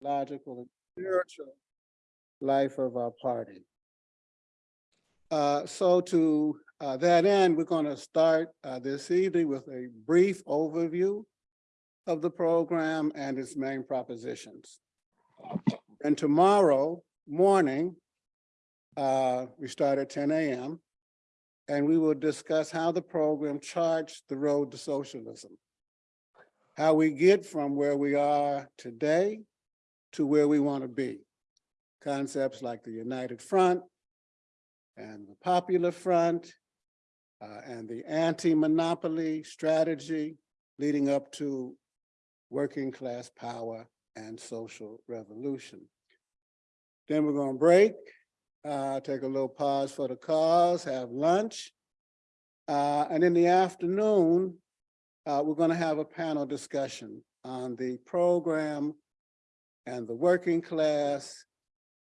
logical, and spiritual life of our party. Uh, so to uh, that end, we're going to start uh, this evening with a brief overview of the program and its main propositions. And tomorrow morning, uh, we start at 10 a.m. and we will discuss how the program charts the road to socialism, how we get from where we are today to where we want to be. Concepts like the United Front and the Popular Front uh, and the anti-monopoly strategy leading up to working class power and social revolution. Then we're going to break, uh, take a little pause for the cause, have lunch. Uh, and in the afternoon, uh, we're going to have a panel discussion on the program and the working class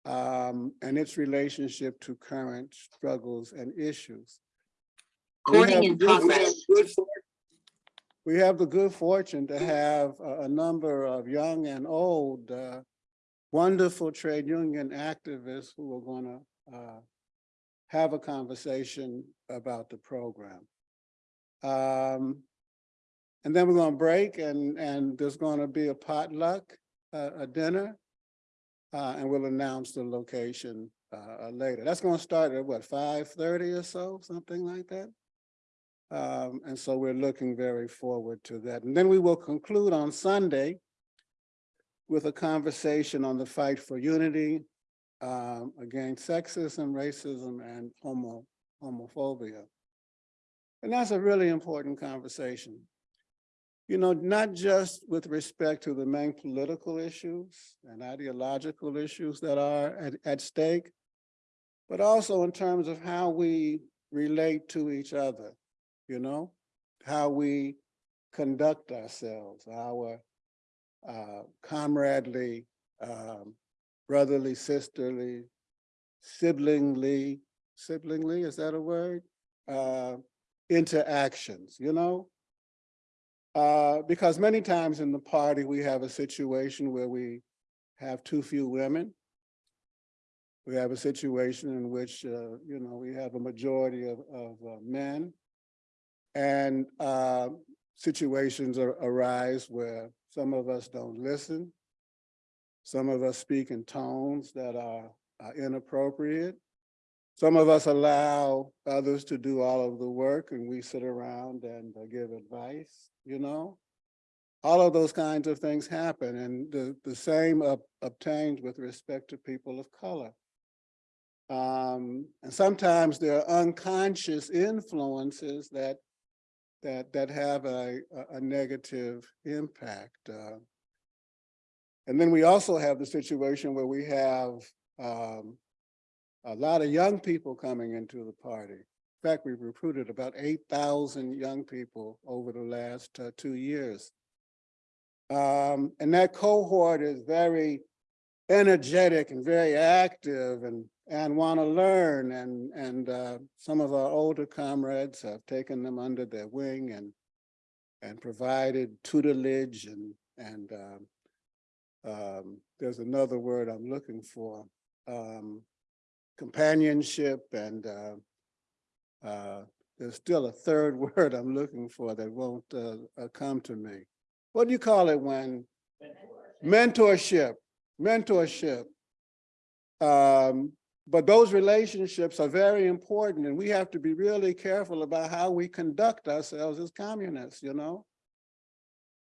um, and its relationship to current struggles and issues. We Recording have in we have progress. good for- We have the good fortune to have a, a number of young and old, uh, wonderful trade union activists who are gonna, uh, have a conversation about the program. Um, and then we're gonna break and, and there's gonna be a potluck, uh, a dinner. Uh, and we'll announce the location, uh, later. That's gonna start at what, five thirty or so, something like that? Um, and so we're looking very forward to that. And then we will conclude on Sunday with a conversation on the fight for unity um, against sexism, racism, and homo, homophobia. And that's a really important conversation. You know, not just with respect to the main political issues and ideological issues that are at, at stake, but also in terms of how we relate to each other, you know, how we conduct ourselves, our uh, comradely, um, brotherly, sisterly, siblingly, siblingly, is that a word? Uh, interactions, you know? Uh, because many times in the party, we have a situation where we have too few women. We have a situation in which, uh, you know, we have a majority of, of uh, men. And uh, situations ar- arise where some of us don't listen. Some of us speak in tones that are are inappropriate. Some of us allow others to do all of the work and we sit around and uh, give advice, you know? All of those kinds of things happen and the, the same ob- obtains with respect to people of color. Um, and sometimes there are unconscious influences that that that have a, a, a negative impact. Uh, and then we also have the situation where we have um, a lot of young people coming into the party. In fact, we've recruited about 8,000 young people over the last uh, two years. Um, and that cohort is very energetic and very active and and want to learn and and uh, some of our older comrades have taken them under their wing and and provided tutelage and and um, um, there's another word I'm looking for um, companionship and uh, uh, there's still a third word I'm looking for that won't uh, uh, come to me. What do you call it when? Mentorship, mentorship. Um, but those relationships are very important and we have to be really careful about how we conduct ourselves as communists, you know?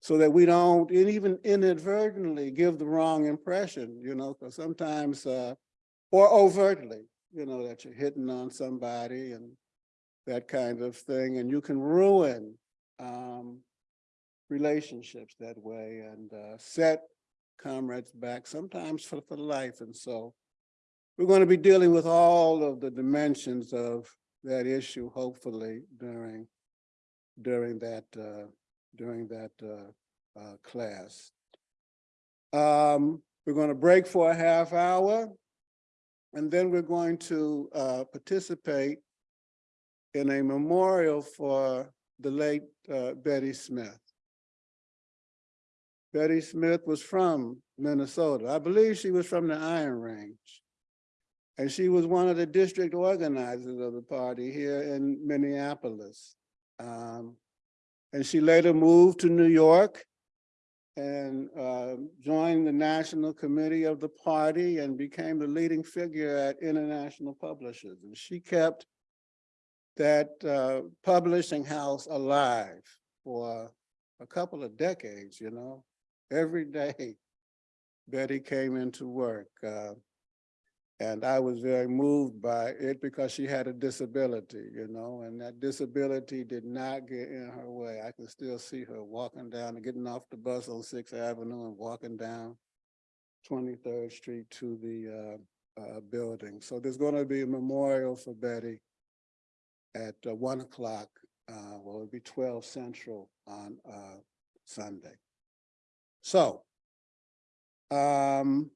So that we don't and even inadvertently give the wrong impression, you know, because sometimes, uh, or overtly, you know, that you're hitting on somebody and that kind of thing, and you can ruin um, relationships that way and uh, set comrades back sometimes for, for life. And so we're going to be dealing with all of the dimensions of that issue, hopefully during during that uh, during that uh, uh, class. Um, we're going to break for a half hour, and then we're going to uh, participate in a memorial for the late uh, Betty Smith. Betty Smith was from Minnesota. I believe she was from the Iron Range. And she was one of the district organizers of the party here in Minneapolis. Um, and she later moved to New York and uh, joined the National Committee of the party and became the leading figure at International Publishers. And she kept that uh, publishing house alive for a couple of decades, you know. Every day, Betty came into work. uh, and I was very moved by it because she had a disability, you know, and that disability did not get in her way. I can still see her walking down and getting off the bus on Sixth Avenue and walking down 23rd Street to the uh, uh, building. So there's going to be a memorial for Betty at uh, one o'clock, uh, well, it'll be 12 Central on uh, Sunday. So um,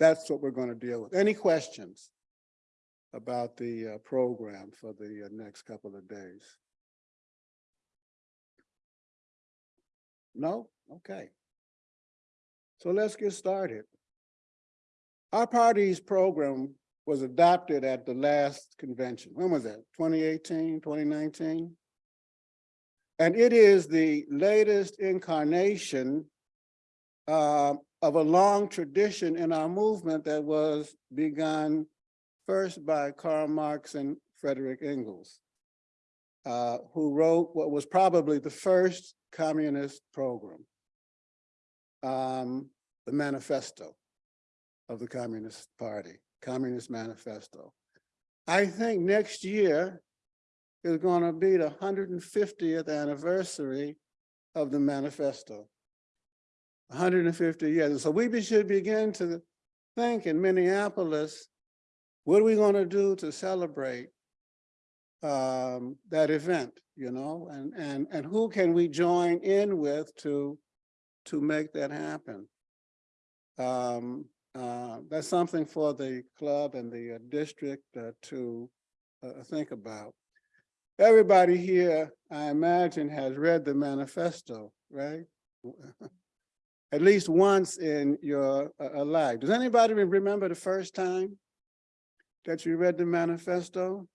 that's what we're going to deal with. Any questions about the uh, program for the uh, next couple of days? No? Okay. So let's get started. Our party's program was adopted at the last convention. When was that? 2018, 2019? And it is the latest incarnation uh, of a long tradition in our movement that was begun first by Karl Marx and Frederick Engels, uh, who wrote what was probably the first communist program, um, the manifesto of the Communist Party, Communist Manifesto. I think next year is going to be the 150th anniversary of the manifesto. 150 years. So we should begin to think in Minneapolis, what are we going to do to celebrate um, that event, you know, and, and, and who can we join in with to, to make that happen? Um, uh, that's something for the club and the uh, district uh, to uh, think about. Everybody here, I imagine, has read the manifesto, right? at least once in your uh, uh, life. Does anybody remember the first time that you read the manifesto?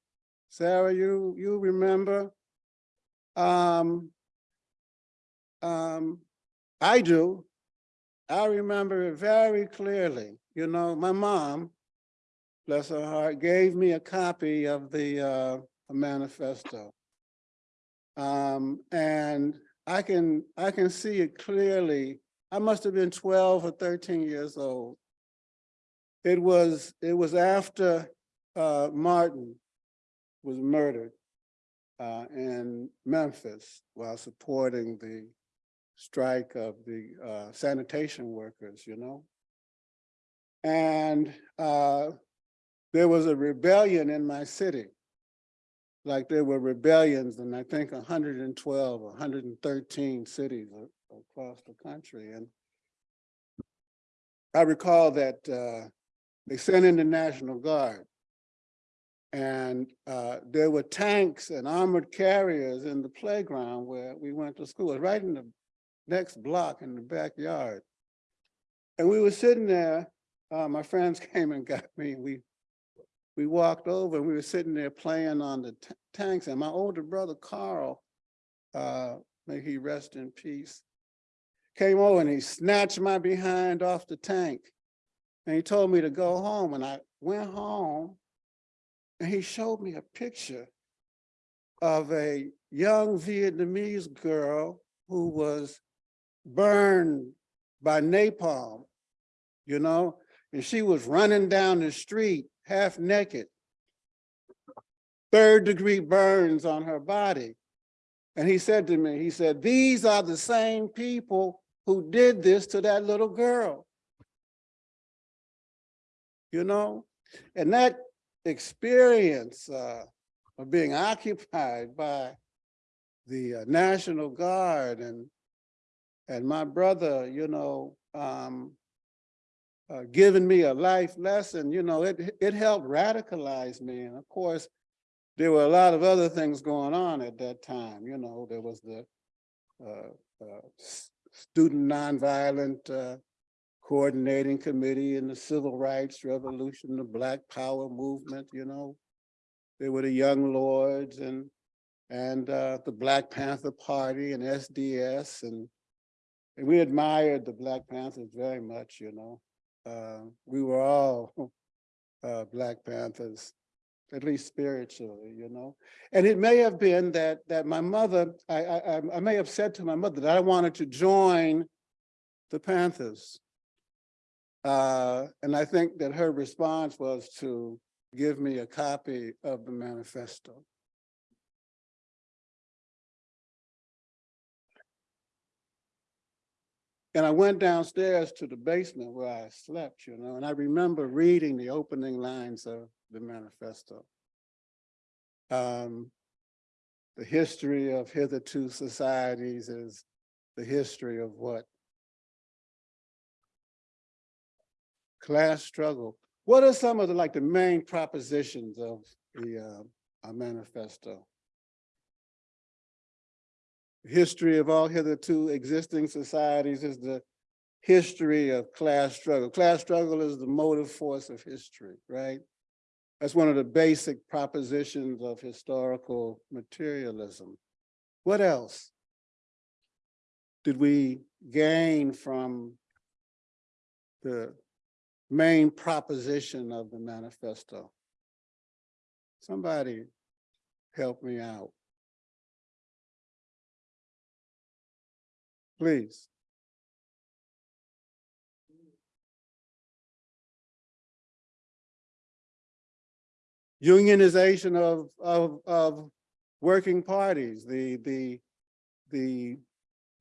Sarah, you, you remember? Um, um, I do. I remember it very clearly. You know, my mom, bless her heart, gave me a copy of the uh, manifesto. Um, and I can, I can see it clearly I must have been 12 or 13 years old. It was, it was after uh, Martin was murdered uh, in Memphis while supporting the strike of the uh, sanitation workers, you know? And uh, there was a rebellion in my city, like there were rebellions in I think 112 or 113 cities across the country. And I recall that uh, they sent in the National Guard and uh, there were tanks and armored carriers in the playground where we went to school, right in the next block in the backyard. And we were sitting there, uh, my friends came and got me. We we walked over and we were sitting there playing on the tanks and my older brother, Carl, uh, may he rest in peace, came over and he snatched my behind off the tank. And he told me to go home. And I went home and he showed me a picture of a young Vietnamese girl who was burned by napalm, you know, and she was running down the street half naked, third degree burns on her body. And he said to me, he said, these are the same people who did this to that little girl. You know, and that experience uh, of being occupied by the uh, National Guard and and my brother, you know, um, uh, giving me a life lesson, you know, it, it helped radicalize me. And of course, there were a lot of other things going on at that time. You know, there was the uh, uh, Student Nonviolent uh, Coordinating Committee in the Civil Rights Revolution, the Black Power Movement, you know. They were the Young Lords and, and uh, the Black Panther Party and SDS and, and we admired the Black Panthers very much, you know. Uh, we were all uh, Black Panthers, at least spiritually, you know. And it may have been that that my mother, I, I, I may have said to my mother that I wanted to join the Panthers. Uh, and I think that her response was to give me a copy of the manifesto. And I went downstairs to the basement where I slept, you know, and I remember reading the opening lines of the manifesto. Um, the history of hitherto societies is the history of what? Class struggle. What are some of the, like, the main propositions of the uh, manifesto? history of all hitherto existing societies is the history of class struggle. Class struggle is the motive force of history, right? That's one of the basic propositions of historical materialism. What else did we gain from the main proposition of the manifesto? Somebody help me out. Please. Unionization of, of, of working parties, the, the, the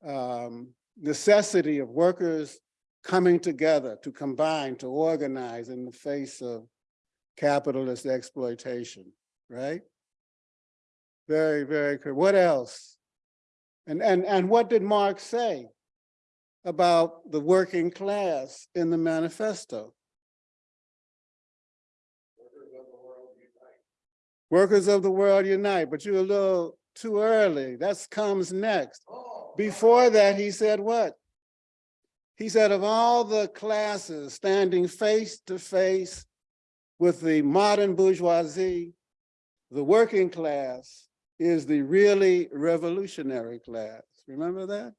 um, necessity of workers coming together to combine, to organize in the face of capitalist exploitation, right? Very, very good. What else? And, and, and what did Marx say about the working class in the manifesto? Workers of the world unite, but you're a little too early. That comes next. Before that, he said what? He said of all the classes standing face to face with the modern bourgeoisie, the working class is the really revolutionary class. Remember that?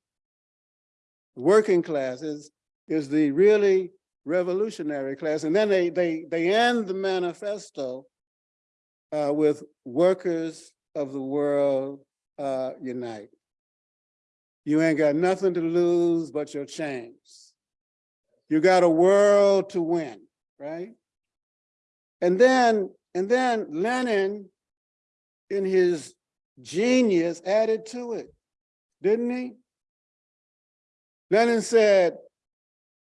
Working class is, is the really revolutionary class. And then they, they, they end the manifesto uh, with workers of the world uh, unite. You ain't got nothing to lose but your chains. You got a world to win, right? And then, and then Lenin, in his genius added to it, didn't he? Lenin said,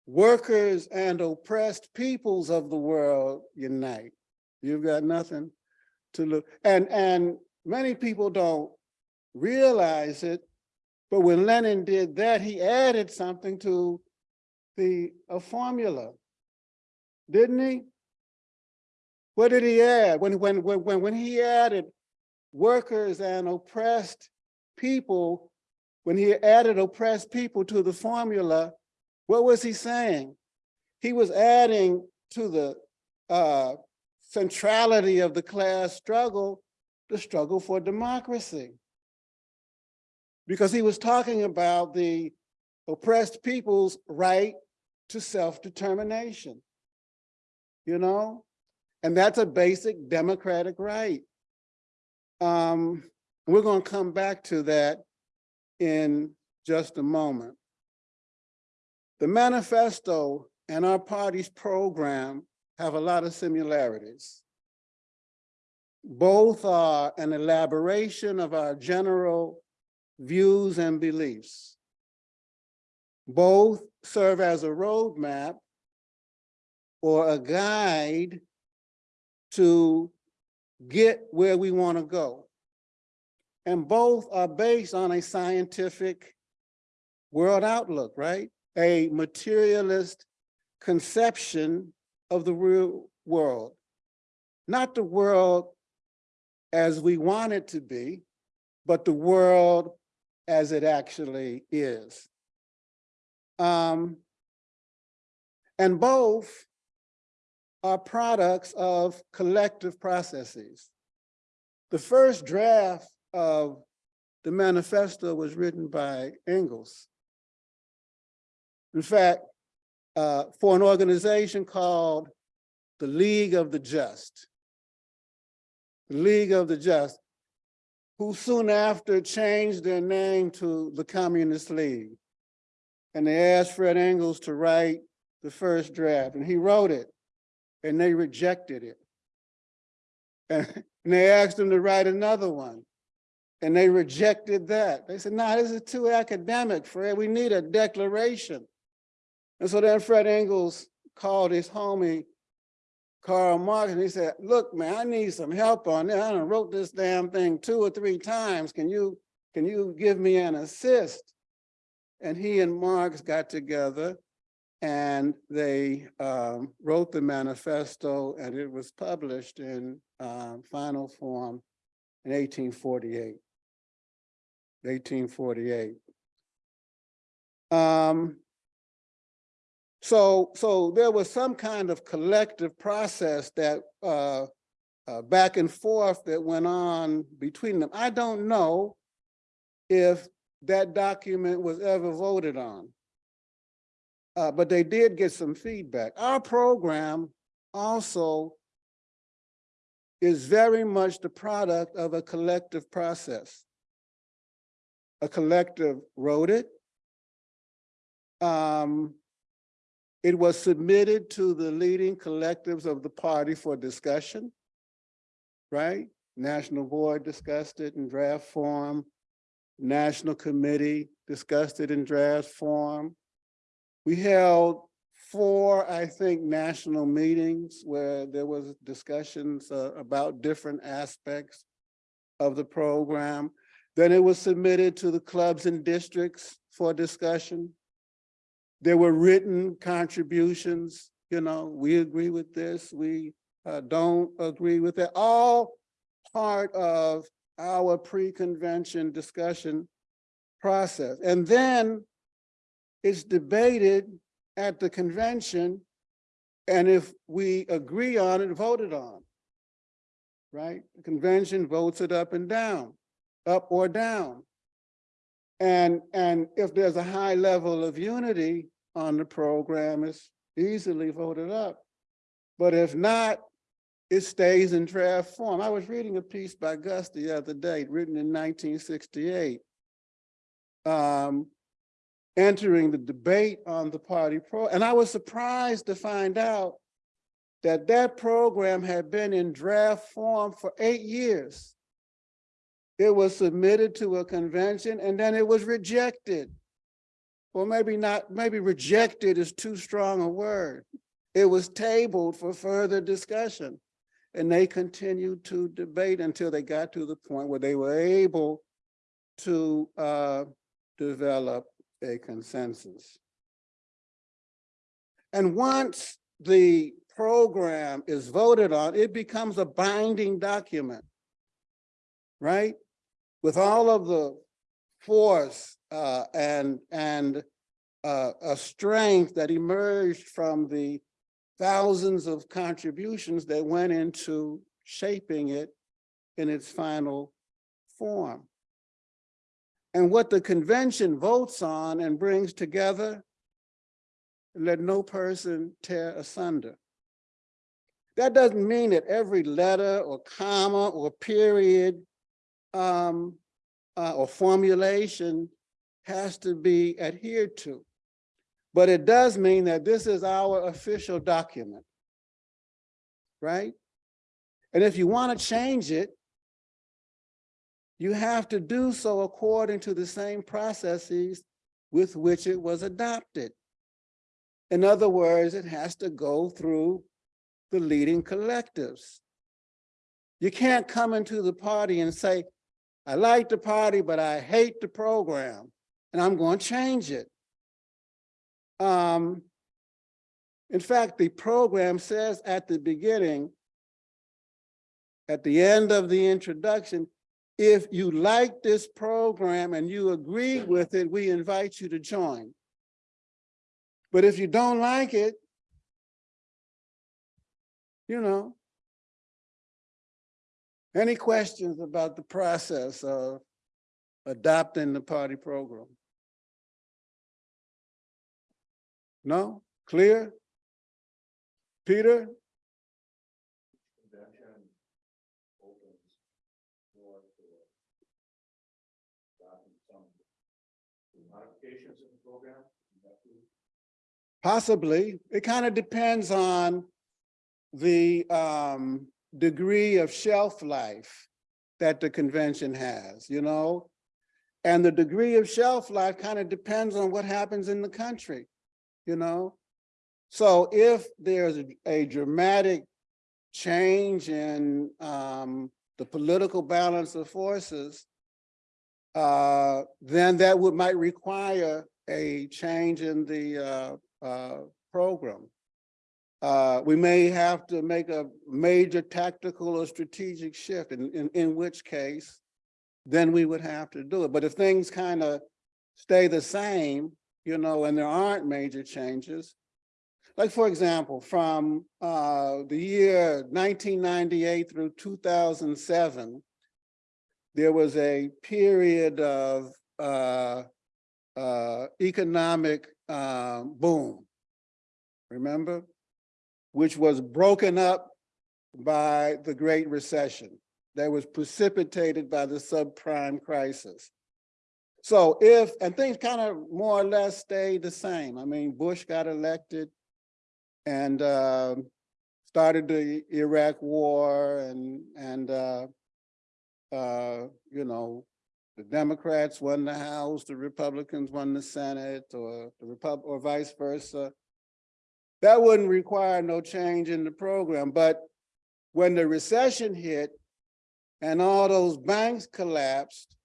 workers and oppressed peoples of the world unite. You've got nothing to look, and, and many people don't realize it, but when Lenin did that, he added something to the a formula, didn't he? What did he add? When, when, when, when he added workers and oppressed people, when he added oppressed people to the formula, what was he saying? He was adding to the uh, centrality of the class struggle, the struggle for democracy. Because he was talking about the oppressed people's right to self-determination, you know? And that's a basic democratic right. Um, we're going to come back to that in just a moment. The manifesto and our party's program have a lot of similarities. Both are an elaboration of our general views and beliefs. Both serve as a roadmap or a guide to get where we want to go. And both are based on a scientific world outlook, right? A materialist conception of the real world, not the world as we want it to be, but the world as it actually is. Um, and both are products of collective processes. The first draft of the manifesto was written by Engels. In fact, uh, for an organization called the League of the Just. The League of the Just, who soon after changed their name to the Communist League. And they asked Fred Engels to write the first draft, and he wrote it, and they rejected it. And, and they asked him to write another one, and they rejected that. They said, no, nah, this is too academic, Fred. We need a declaration. And so then Fred Engels called his homie Karl Marx and he said, look, man, I need some help on this. I wrote this damn thing two or three times. Can you, can you give me an assist? And he and Marx got together and they um, wrote the manifesto and it was published in uh, final form in 1848. 1848. Um, so, so there was some kind of collective process that uh, uh, back and forth that went on between them. I don't know if that document was ever voted on, uh, but they did get some feedback. Our program also is very much the product of a collective process. A collective wrote it. Um, it was submitted to the leading collectives of the party for discussion, right? National Board discussed it in draft form. National Committee discussed it in draft form. We held four, I think, national meetings where there was discussions uh, about different aspects of the program. Then it was submitted to the clubs and districts for discussion. There were written contributions, you know, we agree with this, we uh, don't agree with that, all part of our pre-convention discussion process. And then it's debated at the convention, and if we agree on it, voted on, right? The convention votes it up and down, up or down. And, and if there's a high level of unity on the program, it's easily voted up. But if not, it stays in draft form. I was reading a piece by Gus the other day, written in 1968, um, entering the debate on the party pro, and I was surprised to find out that that program had been in draft form for eight years. It was submitted to a convention and then it was rejected. Well, maybe not, maybe rejected is too strong a word. It was tabled for further discussion and they continued to debate until they got to the point where they were able to uh, develop a consensus. And once the program is voted on, it becomes a binding document, right? With all of the force uh, and, and uh, a strength that emerged from the thousands of contributions that went into shaping it in its final form. And what the convention votes on and brings together, let no person tear asunder. That doesn't mean that every letter or comma or period um, uh, or formulation has to be adhered to. But it does mean that this is our official document, right? And if you want to change it, you have to do so according to the same processes with which it was adopted. In other words, it has to go through the leading collectives. You can't come into the party and say, I like the party, but I hate the program and I'm going to change it. Um, in fact, the program says at the beginning, at the end of the introduction, if you like this program and you agree with it, we invite you to join. But if you don't like it, you know, any questions about the process of adopting the party program? No? Clear? Peter? Possibly. It kind of depends on the um, degree of shelf life that the convention has, you know? And the degree of shelf life kind of depends on what happens in the country, you know? So if there's a- a dramatic change in um, the political balance of forces, uh, then that would, might require a change in the uh, uh, program. Uh, we may have to make a major tactical or strategic shift, in, in, in which case, then we would have to do it. But if things kind of stay the same, you know, and there aren't major changes, like for example, from uh, the year 1998 through 2007, there was a period of uh, uh, economic uh, boom. Remember? Which was broken up by the Great Recession that was precipitated by the subprime crisis. So if, and things kind of more or less stayed the same. I mean, Bush got elected and uh, started the Iraq war and, and uh, uh, you know, the Democrats won the House, the Republicans won the Senate, or the Repub or vice versa. That wouldn't require no change in the program, but when the recession hit and all those banks collapsed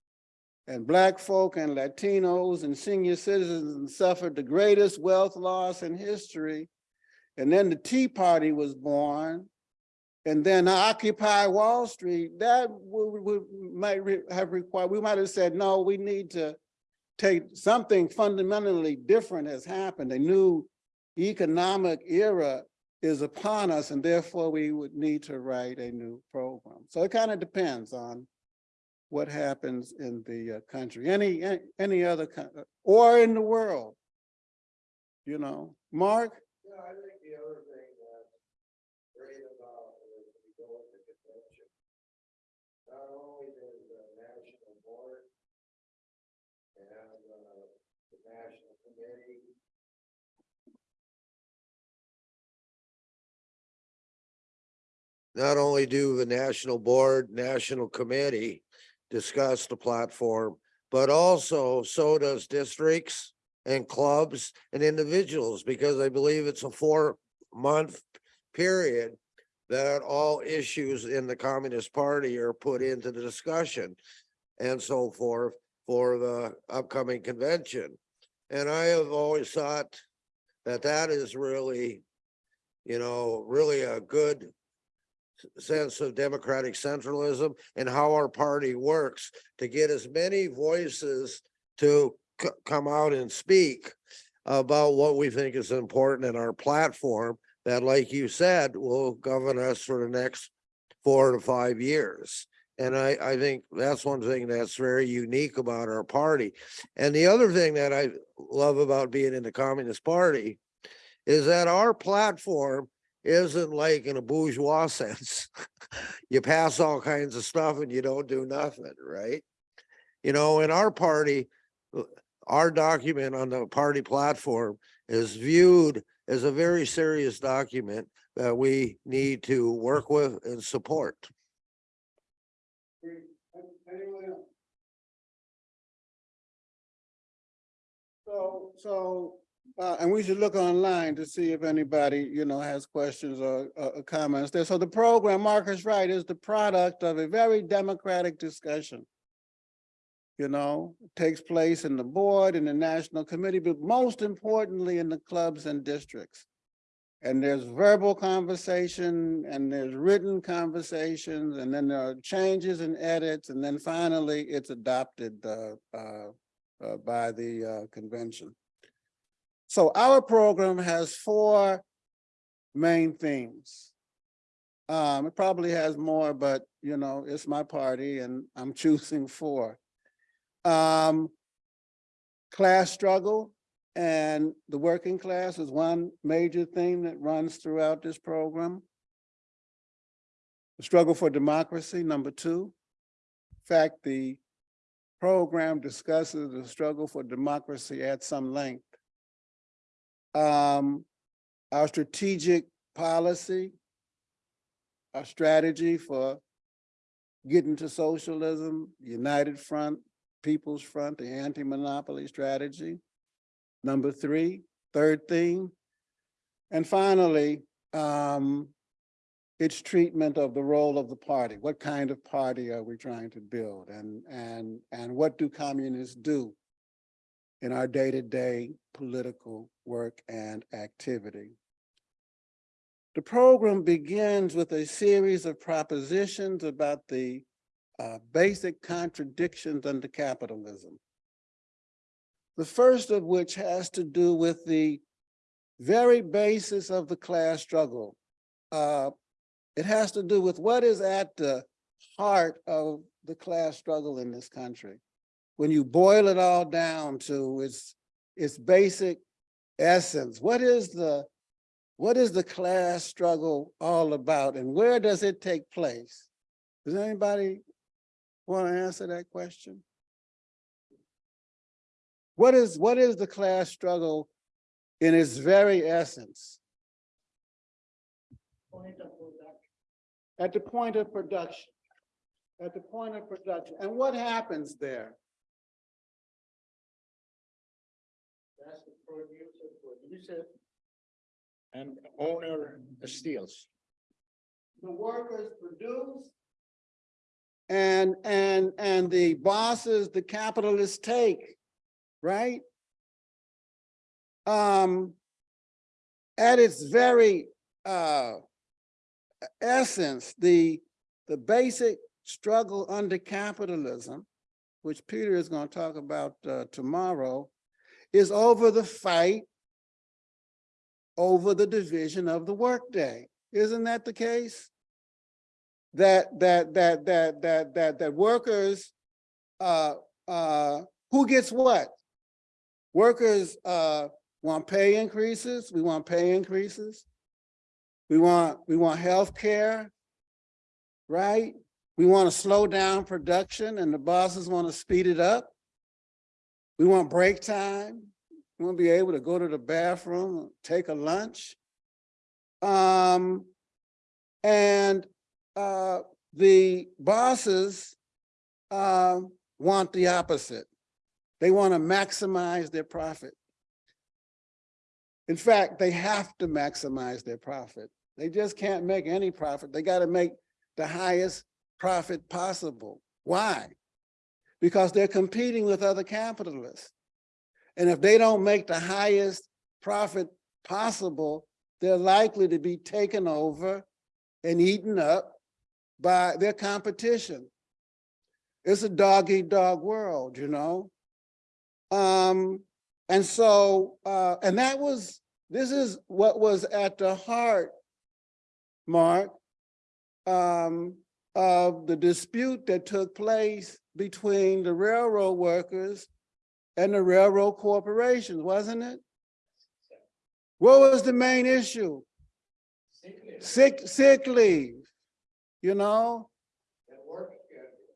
and black folk and Latinos and senior citizens suffered the greatest wealth loss in history, and then the Tea Party was born, and then Occupy Wall Street, that would, might have required, we might have said, no, we need to take something fundamentally different has happened. A new economic era is upon us and therefore we would need to write a new program. So it kind of depends on what happens in the uh, country, any, any, other, coun- or in the world. You know, Mark? Yeah, I think the other thing that's great about is we go with the convention. Not only does the national board and uh, the national committee. Not only do the national board, national committee discuss the platform, but also so does districts and clubs and individuals, because I believe it's a four-month period that all issues in the Communist Party are put into the discussion and so forth for the upcoming convention. And I have always thought that that is really, you know, really a good sense of democratic centralism and how our party works to get as many voices to come out and speak about what we think is important in our platform that, like you said, will govern us for the next four to five years. And I, I think that's one thing that's very unique about our party. And the other thing that I love about being in the Communist Party is that our platform isn't like in a bourgeois sense. You pass all kinds of stuff and you don't do nothing, right? You know, in our party, our document on the party platform is viewed as a very serious document that we need to work with and support. So, so, uh, and we should look online to see if anybody, you know, has questions or, comments there. So the program, Marcus Wright, is the product of a very democratic discussion. You know, takes place in the board, in the national committee, but most importantly in the clubs and districts. And there's verbal conversation and there's written conversations and then there are changes and edits and then finally it's adopted uh, uh, uh, by the uh, convention. So our program has four main themes. Um, it probably has more, but you know, it's my party and I'm choosing four. Um, class struggle and the working class is one major theme that runs throughout this program. The struggle for democracy, number two. In fact, the program discusses the struggle for democracy at some length. Um, our strategic policy, our strategy for getting to socialism, United Front, People's Front, the anti-monopoly strategy. Number three, third thing. And finally, um, its treatment of the role of the party. What kind of party are we trying to build? And, and, and what do communists do in our day-to-day political work and activity? The program begins with a series of propositions about the uh, basic contradictions under capitalism. The first of which has to do with the very basis of the class struggle. Uh, it has to do with what is at the heart of the class struggle in this country. When you boil it all down to its, its basic essence, what is the, what is the class struggle all about and where does it take place? Does anybody want to answer that question? What is, what is the class struggle in its very essence? At the point of production. At the point of production. And what happens there? That's the producer, producer. And owner steals. The workers produce. And, and, and the bosses, the capitalists take, right? Um, at its very, uh, essence, the, the basic struggle under capitalism, which Peter is going to talk about uh, tomorrow, is over the fight over the division of the workday. Isn't that the case? That, that, that, that, that, that, that workers, uh, uh, who gets what? Workers, uh, want pay increases. We want pay increases. We want, we want health care, right? We want to slow down production and the bosses want to speed it up. We want break time. To be able to go to the bathroom, take a lunch. Um, and uh, the bosses uh, want the opposite. They want to maximize their profit. In fact, they have to maximize their profit. They just can't make any profit. They got to make the highest profit possible. Why? Because they're competing with other capitalists. And if they don't make the highest profit possible, they're likely to be taken over and eaten up by their competition. It's a dog eat dog world, you know? Um, and so, uh, and that was, this is what was at the heart, Mark, um, of the dispute that took place between the railroad workers and the railroad corporations, wasn't it? What was the main issue? Sick, sick leave, you know?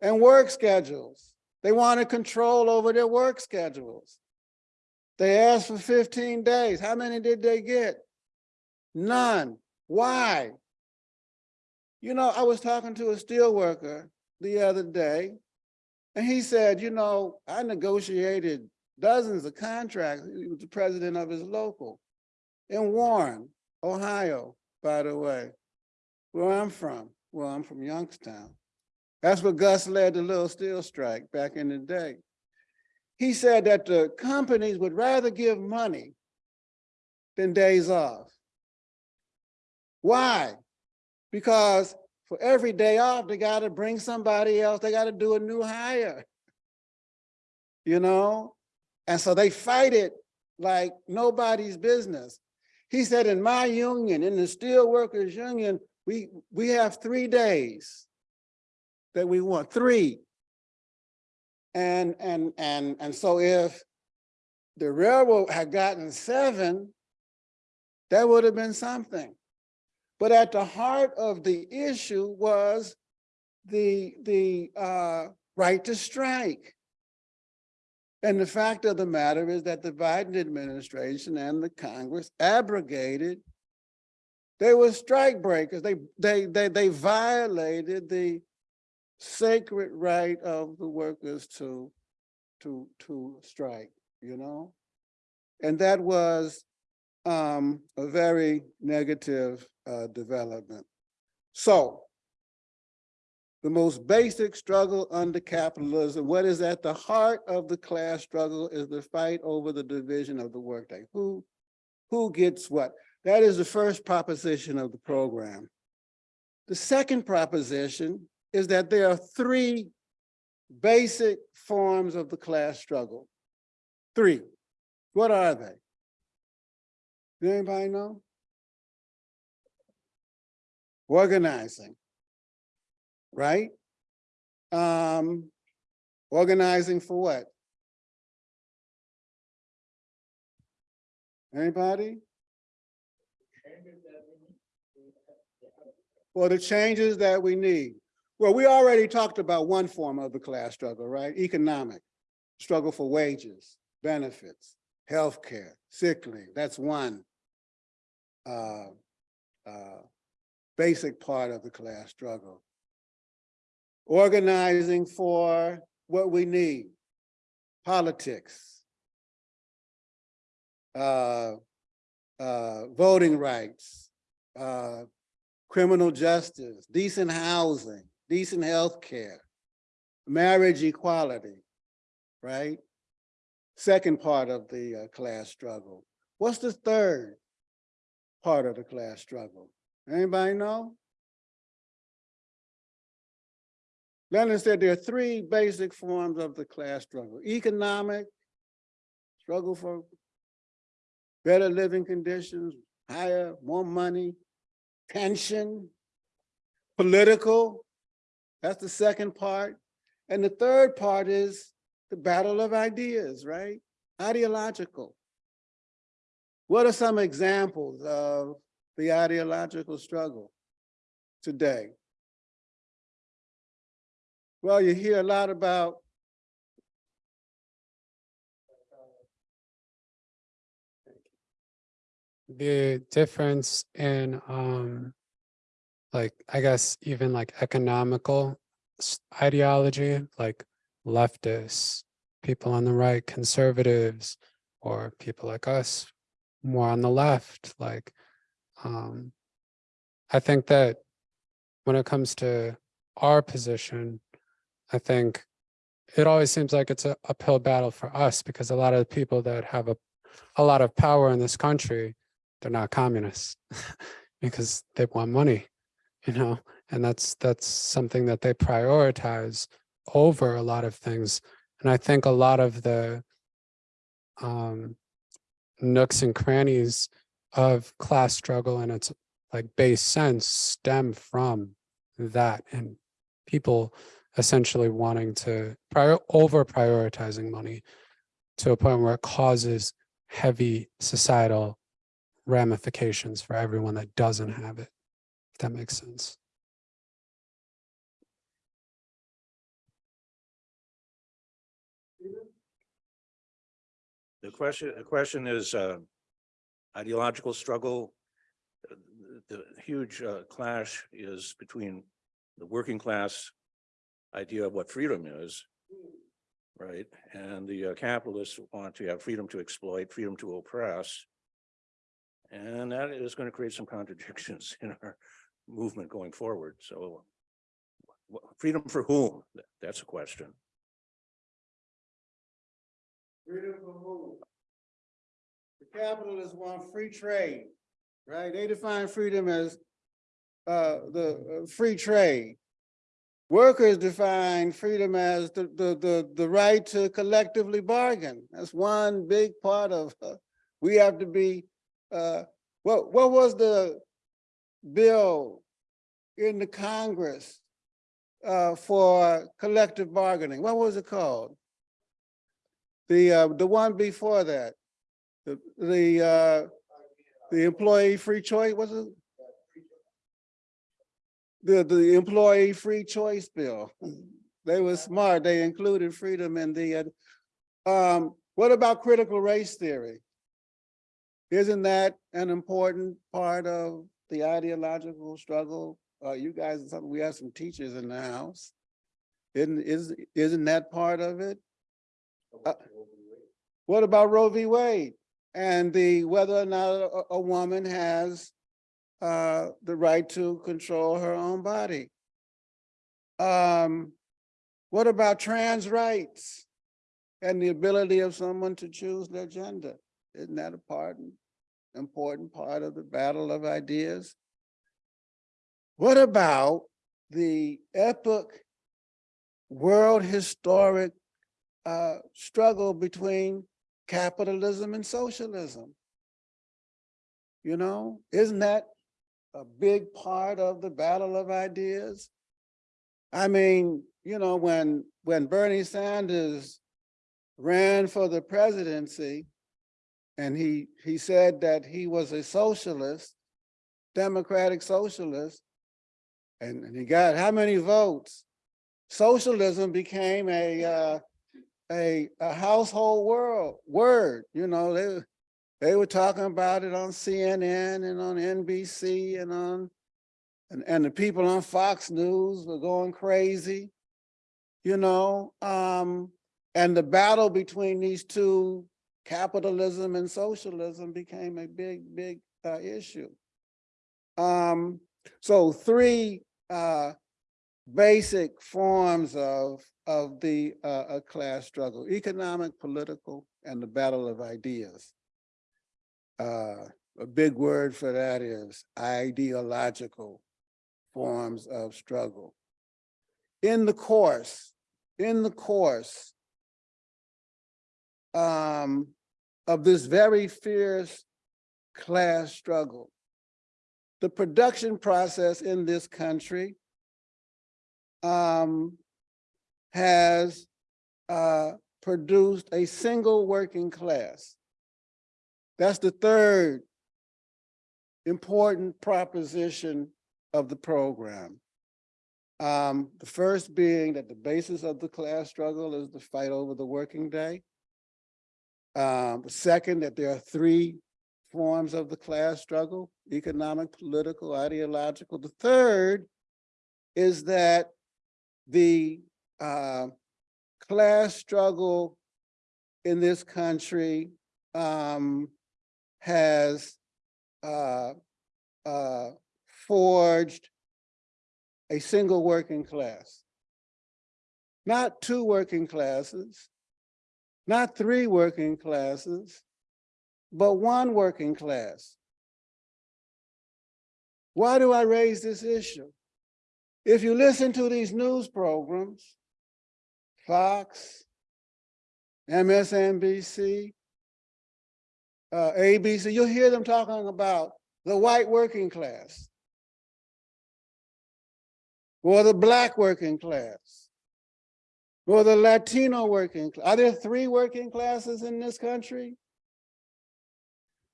And work schedules. They wanted control over their work schedules. They asked for 15 days. How many did they get? None. Why? You know, I was talking to a steel worker the other day, and he said, you know, I negotiated dozens of contracts. He was the president of his local in Warren, Ohio, by the way, where I'm from. Well, I'm from Youngstown. That's where Gus led the little steel strike back in the day. He said that the companies would rather give money than days off. Why? Because for every day off, they got to bring somebody else. They got to do a new hire. You know? And so they fight it like nobody's business. He said, in my union, in the Steelworkers Union, we, we have three days that we want, three. And, and, and, and so if the railroad had gotten seven, that would have been something. But at the heart of the issue was the, the uh, right to strike. And the fact of the matter is that the Biden administration and the Congress abrogated. They were strike breakers. They, they, they, they violated the sacred right of the workers to, to, to strike, you know? And that was um, a very negative uh, development. So the most basic struggle under capitalism, what is at the heart of the class struggle is the fight over the division of the workday. Who, who gets what? That is the first proposition of the program. The second proposition is that there are three basic forms of the class struggle. Three. What are they? Does anybody know? Organizing, right? Um, organizing for what? Anybody? Well, the changes that we need. Well, we already talked about one form of the class struggle, right? Economic, struggle for wages, benefits, healthcare, sick leave. That's one uh, uh, basic part of the class struggle. Organizing for what we need, politics, uh, uh, voting rights, uh, criminal justice, decent housing, decent health care, marriage equality, right? Second part of the uh, class struggle. What's the third part of the class struggle? Anybody know? Lenin said there are three basic forms of the class struggle. Economic, struggle for better living conditions, higher, more money, pension, political, that's the second part. And the third part is the battle of ideas, right? Ideological. What are some examples of the ideological struggle today? Well, you hear a lot about the difference in um like i guess even like economical ideology like leftists people on the right conservatives or people like us more on the left like um i think that when it comes to our position i think it always seems like it's a uphill battle for us because a lot of the people that have a a lot of power in this country they're not communists because they want money, you know, and that's that's something that they prioritize over a lot of things. And I think a lot of the um, nooks and crannies of class struggle and its like base sense stem from that and people essentially wanting to prior over prioritizing money to a point where it causes heavy societal ramifications for everyone that doesn't have it. If that makes sense. The question, the question is uh, ideological struggle. Uh, The huge uh, clash is between the working class idea of what freedom is, right? And the uh, capitalists want to have freedom to exploit, freedom to oppress. And that is going to create some contradictions in our movement going forward. So freedom for whom? That's a question. For who? The capitalists want free trade, right? They define freedom as uh, the uh, free trade. Workers define freedom as the, the, the, the right to collectively bargain. That's one big part of uh, We have to be, uh, what, what was the bill in the Congress uh, for collective bargaining? What was it called? The, uh, the one before that, the, the, uh, the employee free choice, was it? The, the employee free choice bill. They were smart. They included freedom in the, uh, um, what about critical race theory? Isn't that an important part of the ideological struggle? Uh, you guys, we have some teachers in the house. Isn't, is, isn't that part of it? Uh, What about Roe v. Wade? And the, whether or not a, a woman has uh, the right to control her own body? Um, what about trans rights? And the ability of someone to choose their gender? Isn't that a part, important part of the battle of ideas? What about the epic world historic uh, struggle between capitalism and socialism? You know, isn't that a big part of the battle of ideas? I mean, you know, when, when Bernie Sanders ran for the presidency, and he, he said that he was a socialist, democratic socialist, and, and he got how many votes? Socialism became a, uh, a, a household world, word, you know, they, they were talking about it on CNN and on NBC and on, and, and the people on Fox News were going crazy, you know, um, and the battle between these two, capitalism and socialism became a big, big uh, issue. Um, so three uh, basic forms of, of the uh, class struggle, economic, political, and the battle of ideas. Uh, a big word for that is ideological forms of struggle. In the course, in the course um, of this very fierce class struggle, the production process in this country um, has uh, produced a single working class. That's the third important proposition of the program. Um, the first being that the basis of the class struggle is the fight over the working day. Um, the second, that there are three forms of the class struggle, economic, political, ideological. The third is that the uh, class struggle in this country um, has uh, uh, forged a single working class. Not two working classes, not three working classes, but one working class. Why do I raise this issue? If you listen to these news programs, Fox, MSNBC, uh, ABC, you'll hear them talking about the white working class or the black working class or the Latino working. class. Are there three working classes in this country?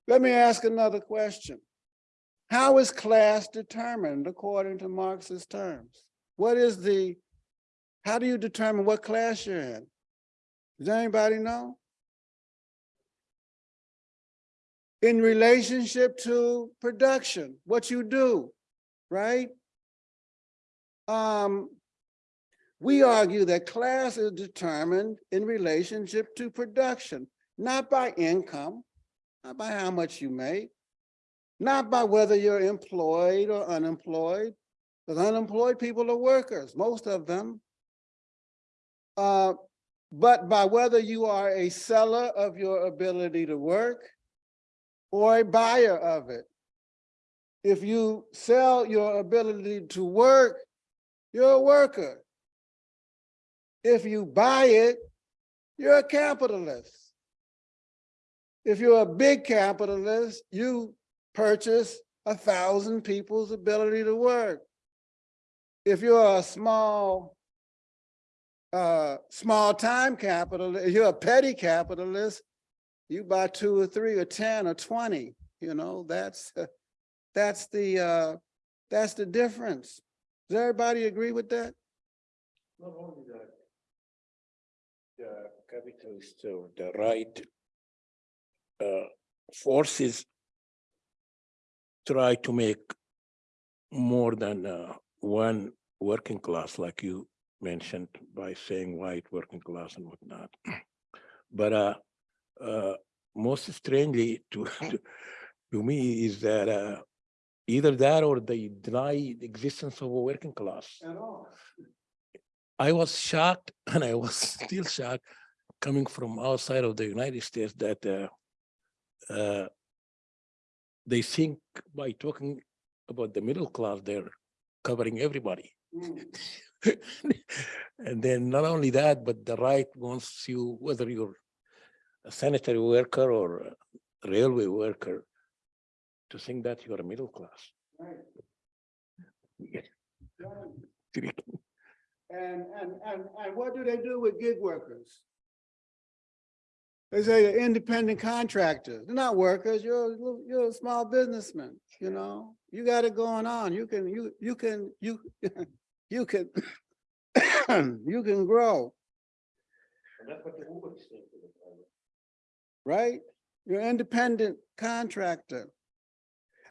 Let me ask another question. How is class determined according to Marxist terms? What is the, how do you determine what class you're in? Does anybody know? In relationship to production, what you do, right? Um, we argue that class is determined in relationship to production, not by income, not by how much you make, not by whether you're employed or unemployed, because unemployed people are workers, most of them. Uh, but by whether you are a seller of your ability to work or a buyer of it. If you sell your ability to work, you're a worker. If you buy it, you're a capitalist. If you're a big capitalist, you purchase a thousand people's ability to work. If you're a small, uh, small time capitalist, you're a petty capitalist, you buy two or three or ten or twenty, you know, that's, that's the, uh, that's the difference. Does everybody agree with that? Not only that. The capitalist or the right. Uh, forces. Try to make. More than uh, one working class, like you mentioned by saying white working class and whatnot. But uh, uh, most strangely to, to, to me is that uh. Either that or they deny the existence of a working class. At all. I was shocked and I was still shocked coming from outside of the United States that uh, uh, they think by talking about the middle class, they're covering everybody. Mm. and then not only that, but the right wants you, whether you're a sanitary worker or a railway worker, to think that you're a middle class. Right. And, and, and, and what do they do with gig workers? They say they're independent contractors. They're not workers. You're, a you're a small businessman, you know? You got it going on. You can, you, you can, you, you can, you can grow, right? You're an independent contractor.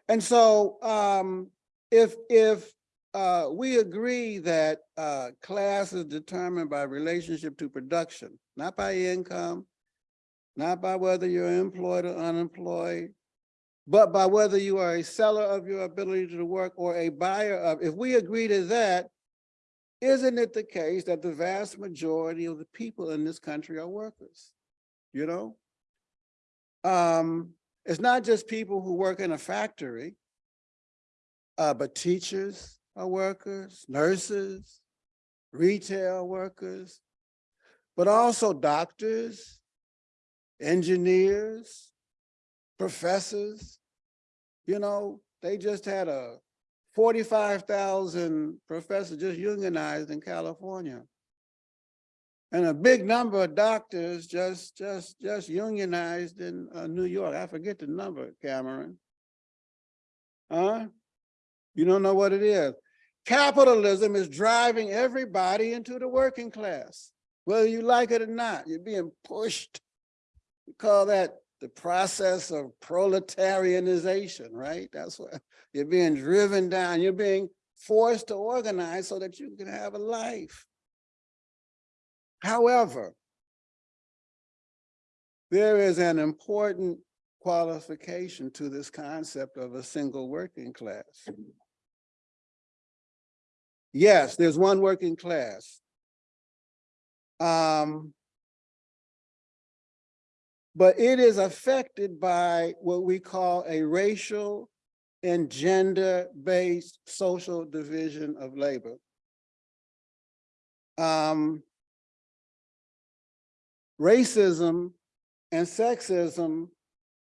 And so, um, if, if, uh, we agree that, uh, class is determined by relationship to production, not by income, not by whether you're employed or unemployed, but by whether you are a seller of your ability to work or a buyer of, if we agree to that, isn't it the case that the vast majority of the people in this country are workers? You know? Um, it's not just people who work in a factory, uh, but teachers are workers, nurses, retail workers, but also doctors, engineers, professors. You know, they just had a forty-five thousand professors just unionized in California. And a big number of doctors just, just, just unionized in uh, New York. I forget the number, Cameron. Huh? You don't know what it is. Capitalism is driving everybody into the working class, whether you like it or not. You're being pushed. We call that the process of proletarianization, right? That's what you're being driven down. You're being forced to organize so that you can have a life. However, there is an important qualification to this concept of a single working class. Yes, there's one working class. Um, but it is affected by what we call a racial and gender-based social division of labor. Um, racism and sexism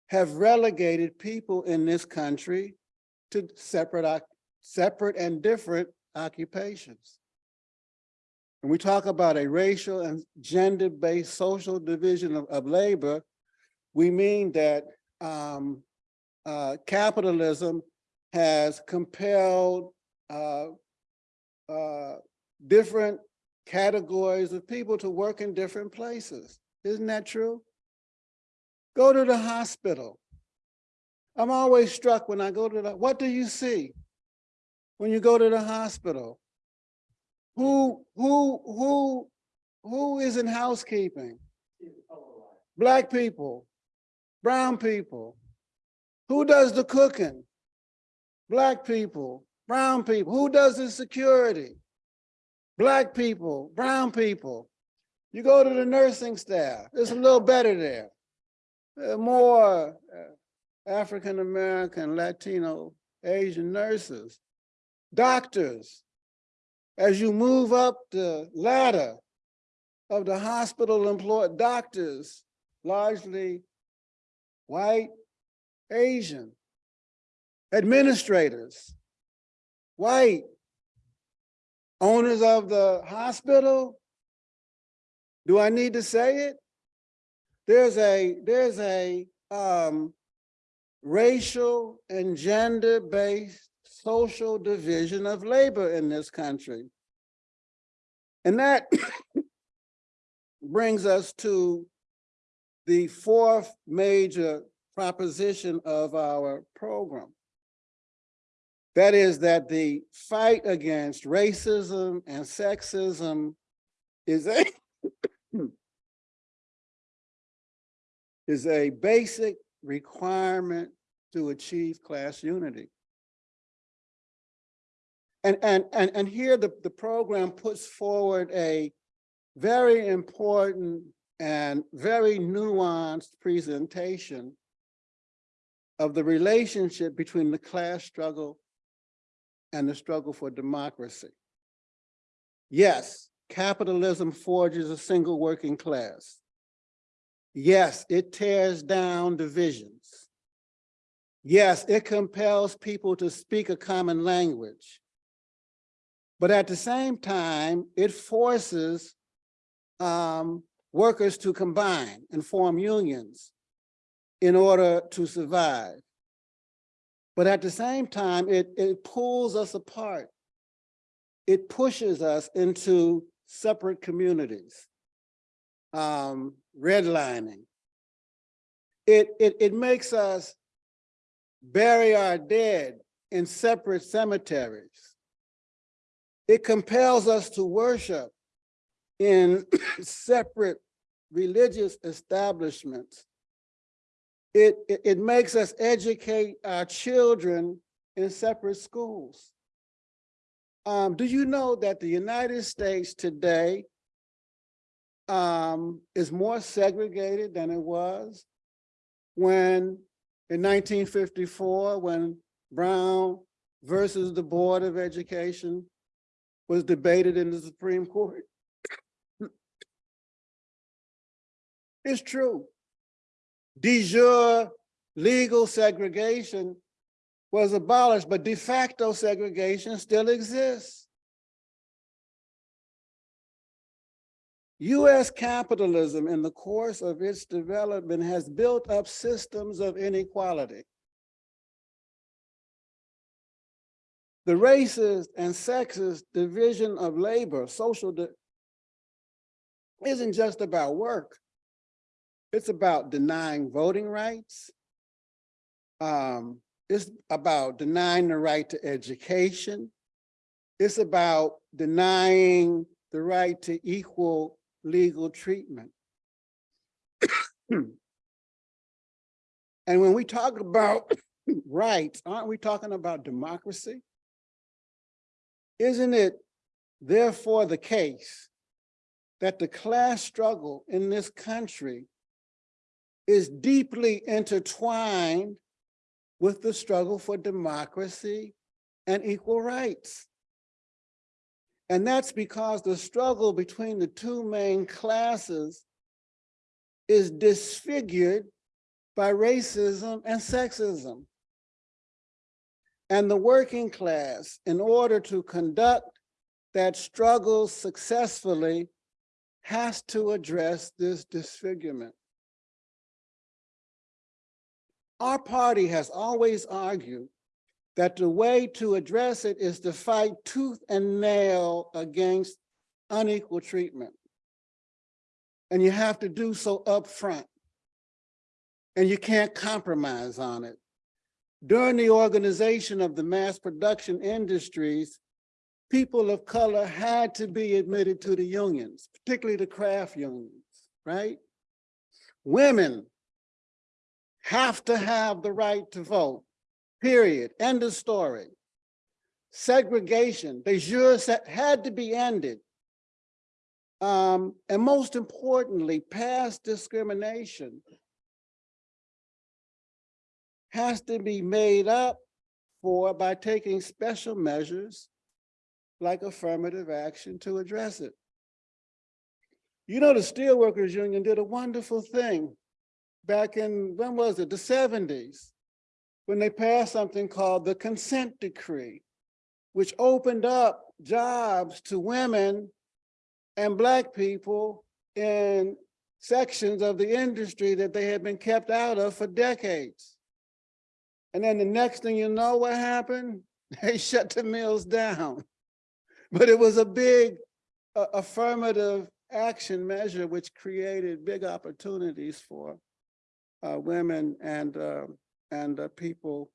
have relegated people in this country to separate, separate and different occupations. When we talk about a racial and gender-based social division of, of labor, we mean that um, uh, capitalism has compelled uh, uh, different categories of people to work in different places. Isn't that true? Go to the hospital. I'm always struck when I go to the, what do you see when you go to the hospital? Who, who, who, who is in housekeeping? Black people, brown people. Who does the cooking? Black people, brown people. Who does the security? Black people, brown people. You go to the nursing staff, it's a little better there. More uh, African-American, Latino, Asian nurses, doctors. As you move up the ladder of the hospital employed doctors, largely white, Asian, administrators, white, owners of the hospital. Do I need to say it? There's a, there's a um, racial and gender-based social division of labor in this country. And that brings us to the fourth major proposition of our program. That is that the fight against racism and sexism is a is a basic requirement to achieve class unity. And, and, and, and here the, the program puts forward a very important and very nuanced presentation of the relationship between the class struggle and the struggle for democracy. Yes, capitalism forges a single working class. Yes, it tears down divisions. Yes, it compels people to speak a common language. But at the same time, it forces um, workers to combine and form unions in order to survive. But at the same time, it, it pulls us apart. It pushes us into separate communities, um, redlining. It, it, it makes us bury our dead in separate cemeteries. It compels us to worship in separate religious establishments. It, it, it makes us educate our children in separate schools. Um, do you know that the United States today um, is more segregated than it was when in 1954, when Brown versus the Board of Education was debated in the Supreme Court? It's true. De jure legal segregation was abolished, but de facto segregation still exists. US capitalism in the course of its development has built up systems of inequality. The racist and sexist division of labor, social, isn't just about work. It's about denying voting rights. Um, it's about denying the right to education. It's about denying the right to equal legal treatment. And when we talk about rights, aren't we talking about democracy? Isn't it therefore the case that the class struggle in this country is deeply intertwined with the struggle for democracy and equal rights. And that's because the struggle between the two main classes is disfigured by racism and sexism. And the working class, in order to conduct that struggle successfully, has to address this disfigurement. Our party has always argued that the way to address it is to fight tooth and nail against unequal treatment. And you have to do so up front. And you can't compromise on it. During the organization of the mass production industries, people of color had to be admitted to the unions, particularly the craft unions, right? Women have to have the right to vote, period, end of story. Segregation, de jure had to be ended. Um, and most importantly, past discrimination has to be made up for by taking special measures like affirmative action to address it. You know, the Steelworkers Union did a wonderful thing back in, when was it, the seventies, when they passed something called the consent decree, which opened up jobs to women and black people in sections of the industry that they had been kept out of for decades. And then the next thing you know, what happened? They shut the mills down. But it was a big uh, affirmative action measure which created big opportunities for uh, women and, uh, and uh, people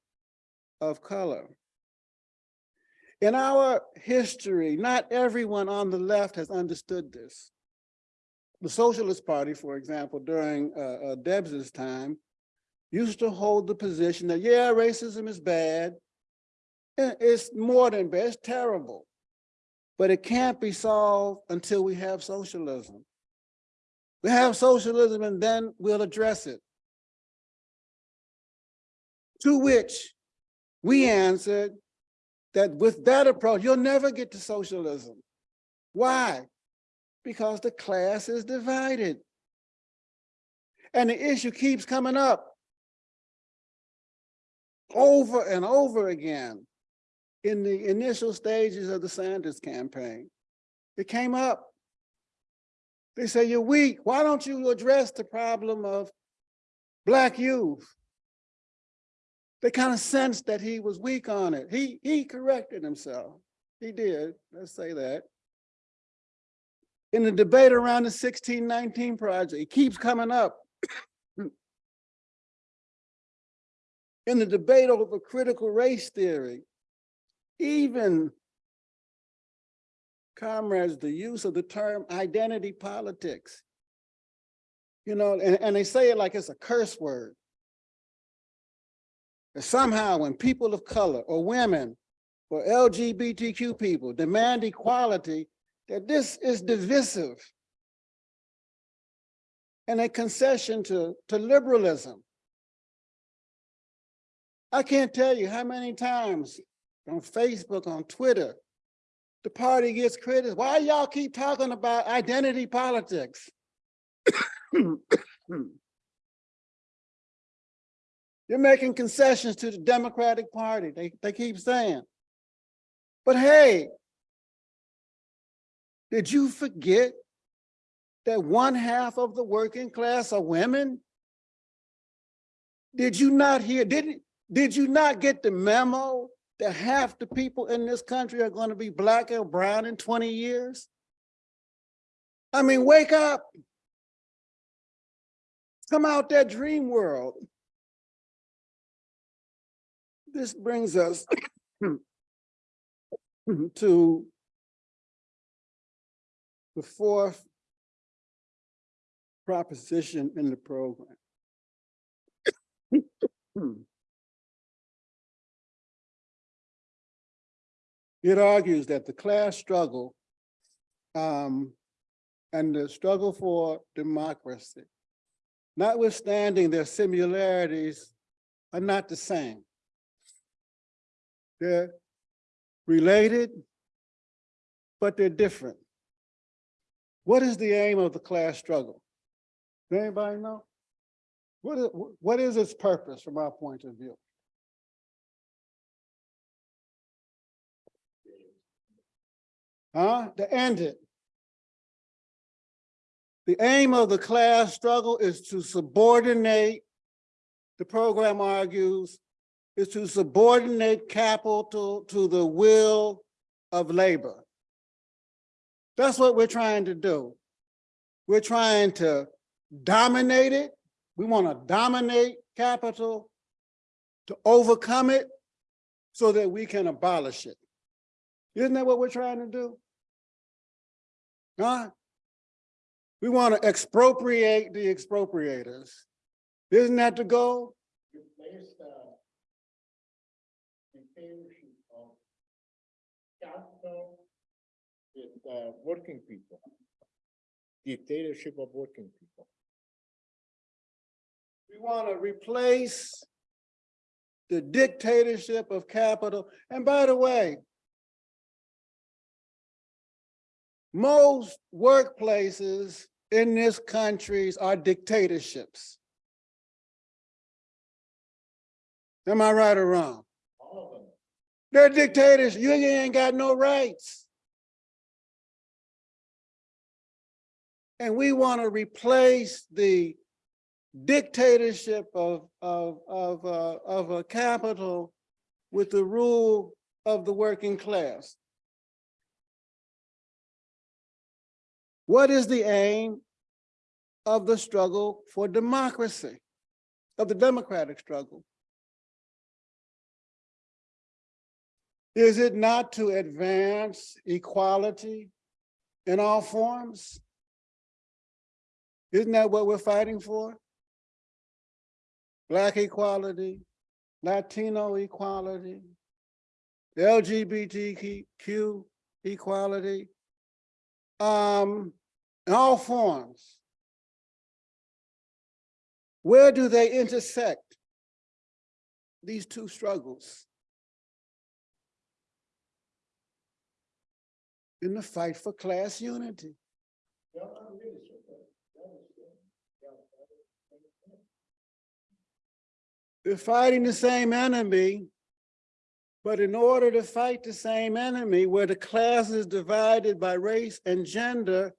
of color. In our history, not everyone on the left has understood this. The Socialist Party, for example, during uh, uh, Debs's time, used to hold the position that, yeah, racism is bad. Eh, It's more than bad, it's terrible. But it can't be solved until we have socialism. We have socialism and then we'll address it. To which we answered that with that approach, you'll never get to socialism. Why? Because the class is divided. And the issue keeps coming up over and over again in the initial stages of the Sanders campaign. It came up. They say, you're weak. Why don't you address the problem of black youth? They kind of sensed that he was weak on it. He, he corrected himself. He did, let's say that. In the debate around the 1619 project, it keeps coming up. In the debate over critical race theory, even comrades, the use of the term identity politics. You know, and, and they say it like it's a curse word. Somehow when people of color or women or LGBTQ people demand equality, that this is divisive and a concession to, to liberalism. I can't tell you how many times on Facebook, on Twitter, the party gets criticized. Why y'all keep talking about identity politics? You're making concessions to the Democratic Party, they, they keep saying. But hey, did you forget that one half of the working class are women? Did you not hear, did, did you not get the memo that half the people in this country are going to be black or brown in 20 years? I mean, wake up. Come out that dream world. This brings us to the fourth proposition in the program. It argues that the class struggle um, and the struggle for democracy, notwithstanding their similarities, are not the same. They're related, but they're different. What is the aim of the class struggle? Does anybody know? What is, what is its purpose from our point of view? Huh? To end it. The aim of the class struggle is to subordinate, the program argues, is to subordinate capital to the will of labor. That's what we're trying to do. We're trying to dominate it. We want to dominate capital to overcome it so that we can abolish it. Isn't that what we're trying to do? Huh? We want to expropriate the expropriators. Isn't that the goal? Dictatorship of capital with uh, working people. Dictatorship of working people. We want to replace the dictatorship of capital. And by the way, most workplaces in this country are dictatorships. Am I right or wrong? They're dictators. You ain't got no rights. And we want to replace the dictatorship of, of, of, uh, of a capital with the rule of the working class. What is the aim of the struggle for democracy, of the democratic struggle? Is it not to advance equality in all forms? Isn't that what we're fighting for? Black equality, Latino equality, LGBTQ equality, um, in all forms. Where do they intersect? These two struggles. In the fight for class unity. They're fighting the same enemy, but in order to fight the same enemy, where the class is divided by race and gender,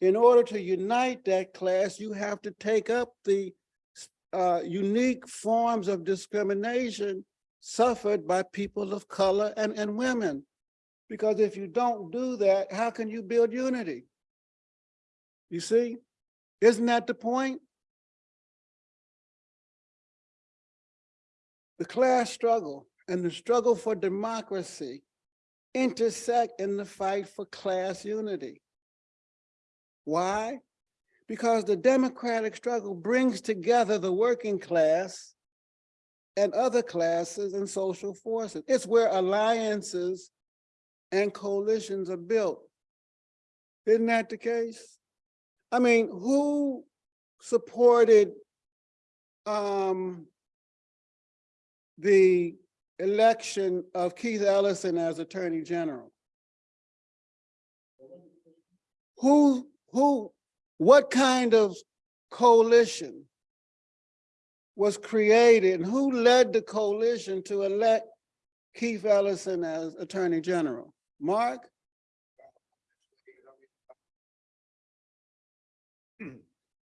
in order to unite that class, you have to take up the uh, unique forms of discrimination suffered by people of color and, and women. Because if you don't do that, how can you build unity? You see, isn't that the point? The class struggle and the struggle for democracy intersect in the fight for class unity. Why? Because the democratic struggle brings together the working class and other classes and social forces. It's where alliances and coalitions are built. Isn't that the case? I mean, who supported um, the election of Keith Ellison as Attorney General? Who, who, what kind of coalition was created? and Who led the coalition to elect Keith Ellison as Attorney General? Mark?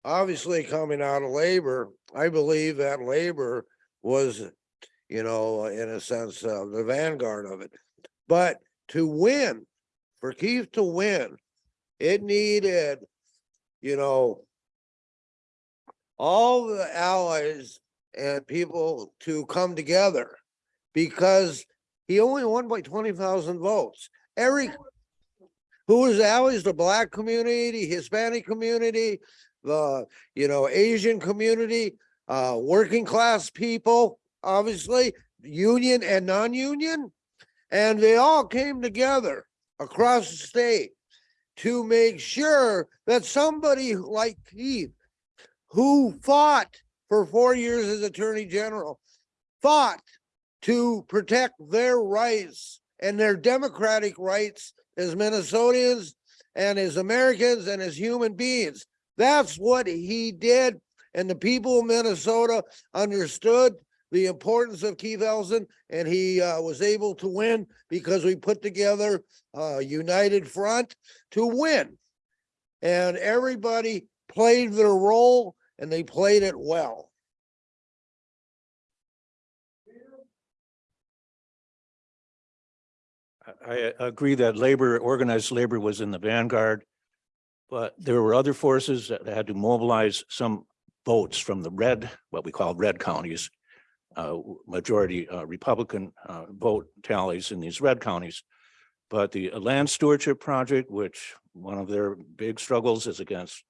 obviously coming out of labor, I believe that labor was, you know, in a sense, uh, the vanguard of it. But to win, for Keith to win, it needed, you know, all the allies and people to come together because he only won by twenty thousand votes. Every, who is always the black community, Hispanic community, the, you know, Asian community, uh, working class people, obviously, union and non-union. And they all came together across the state to make sure that somebody like Keith, who fought for four years as Attorney General, fought to protect their rights and their democratic rights as Minnesotans and as Americans and as human beings. That's what he did. And the people of Minnesota understood the importance of Keith Ellison and he uh, was able to win because we put together a united front to win. And everybody played their role and they played it well. I I agree that labor, organized labor was in the vanguard. But there were other forces that had to mobilize some votes from the red, what we call red counties. Uh, majority uh, Republican uh, vote tallies in these red counties. But the land stewardship project, which one of their big struggles is against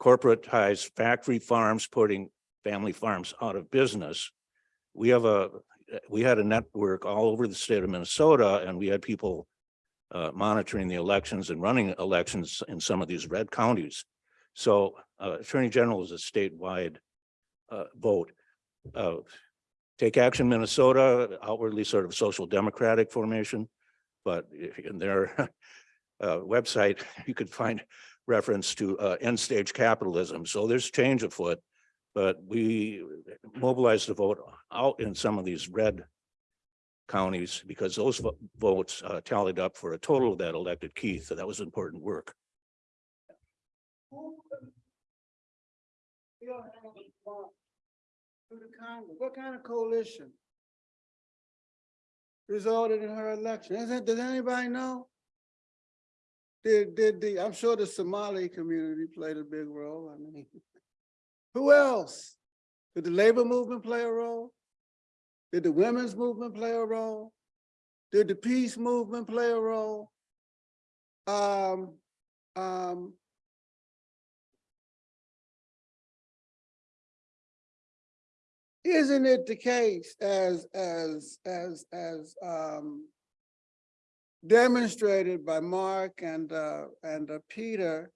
corporatized factory farms, putting family farms out of business. We have a, we had a network all over the state of Minnesota and we had people uh, monitoring the elections and running elections in some of these red counties. So uh, Attorney General is a statewide uh, vote. Uh, Take Action Minnesota, outwardly sort of social democratic formation, but in their uh, website, you could find reference to uh, end stage capitalism. So there's change afoot. But we mobilized the vote out in some of these red counties because those vo- votes uh, tallied up for a total of that elected Keith. So that was important work. What kind of coalition? Resulted in her election. It, does anybody know? Did, did the, I'm sure the Somali community played a big role. I mean, who else? Did the labor movement play a role? Did the women's movement play a role? Did the peace movement play a role? Um, um, Isn't it the case as, as, as, as, um, demonstrated by Mark and, uh, and uh, Peter,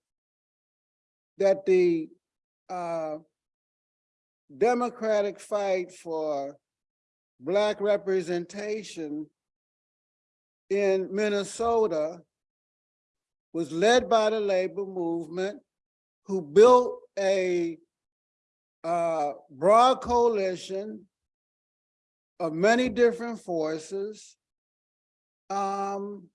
that the, uh, Democratic fight for black representation in Minnesota was led by the labor movement, who built a uh, broad coalition of many different forces um,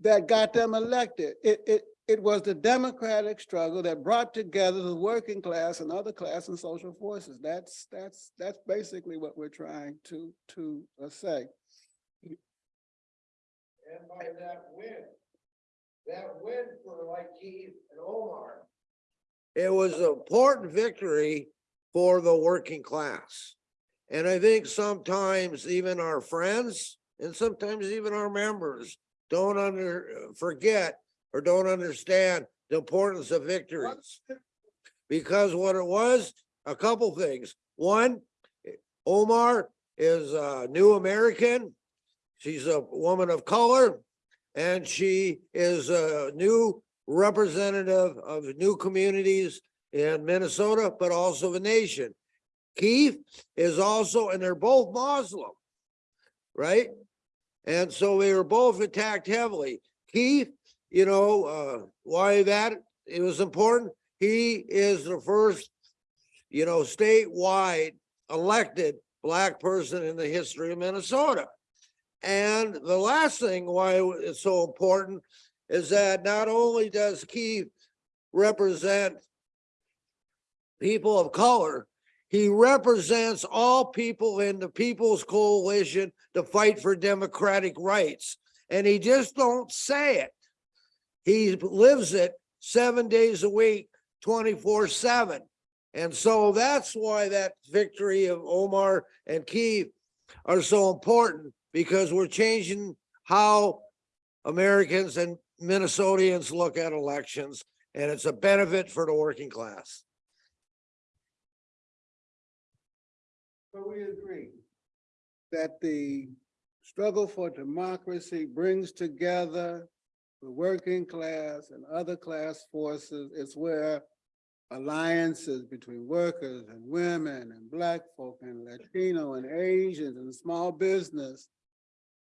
that got them elected. It, it, it was the democratic struggle that brought together the working class and other class and social forces. That's, that's, that's basically what we're trying to, to uh, say. And by that win, that win for like Keith and Omar. It was an important victory for the working class. And I think sometimes even our friends and sometimes even our members don't under, forget or don't understand the importance of victories. Because what it was, a couple things. One, Omar is a new American. She's a woman of color and she is a new representative of new communities in Minnesota, but also the nation. Keith is also, and they're both Muslim, right? And so they were both attacked heavily. Keith, you know, uh, why that, it was important. He is the first, you know, statewide elected black person in the history of Minnesota. And the last thing why it's so important is that not only does Keith represent people of color, he represents all people in the People's Coalition to fight for democratic rights. And he just don't say it. He lives it seven days a week, twenty-four seven. And so that's why that victory of Omar and Keith are so important because we're changing how Americans and Minnesotans look at elections and it's a benefit for the working class. But we agree that the struggle for democracy brings together the working class and other class forces. It's where alliances between workers and women and black folk and Latino and Asians and small business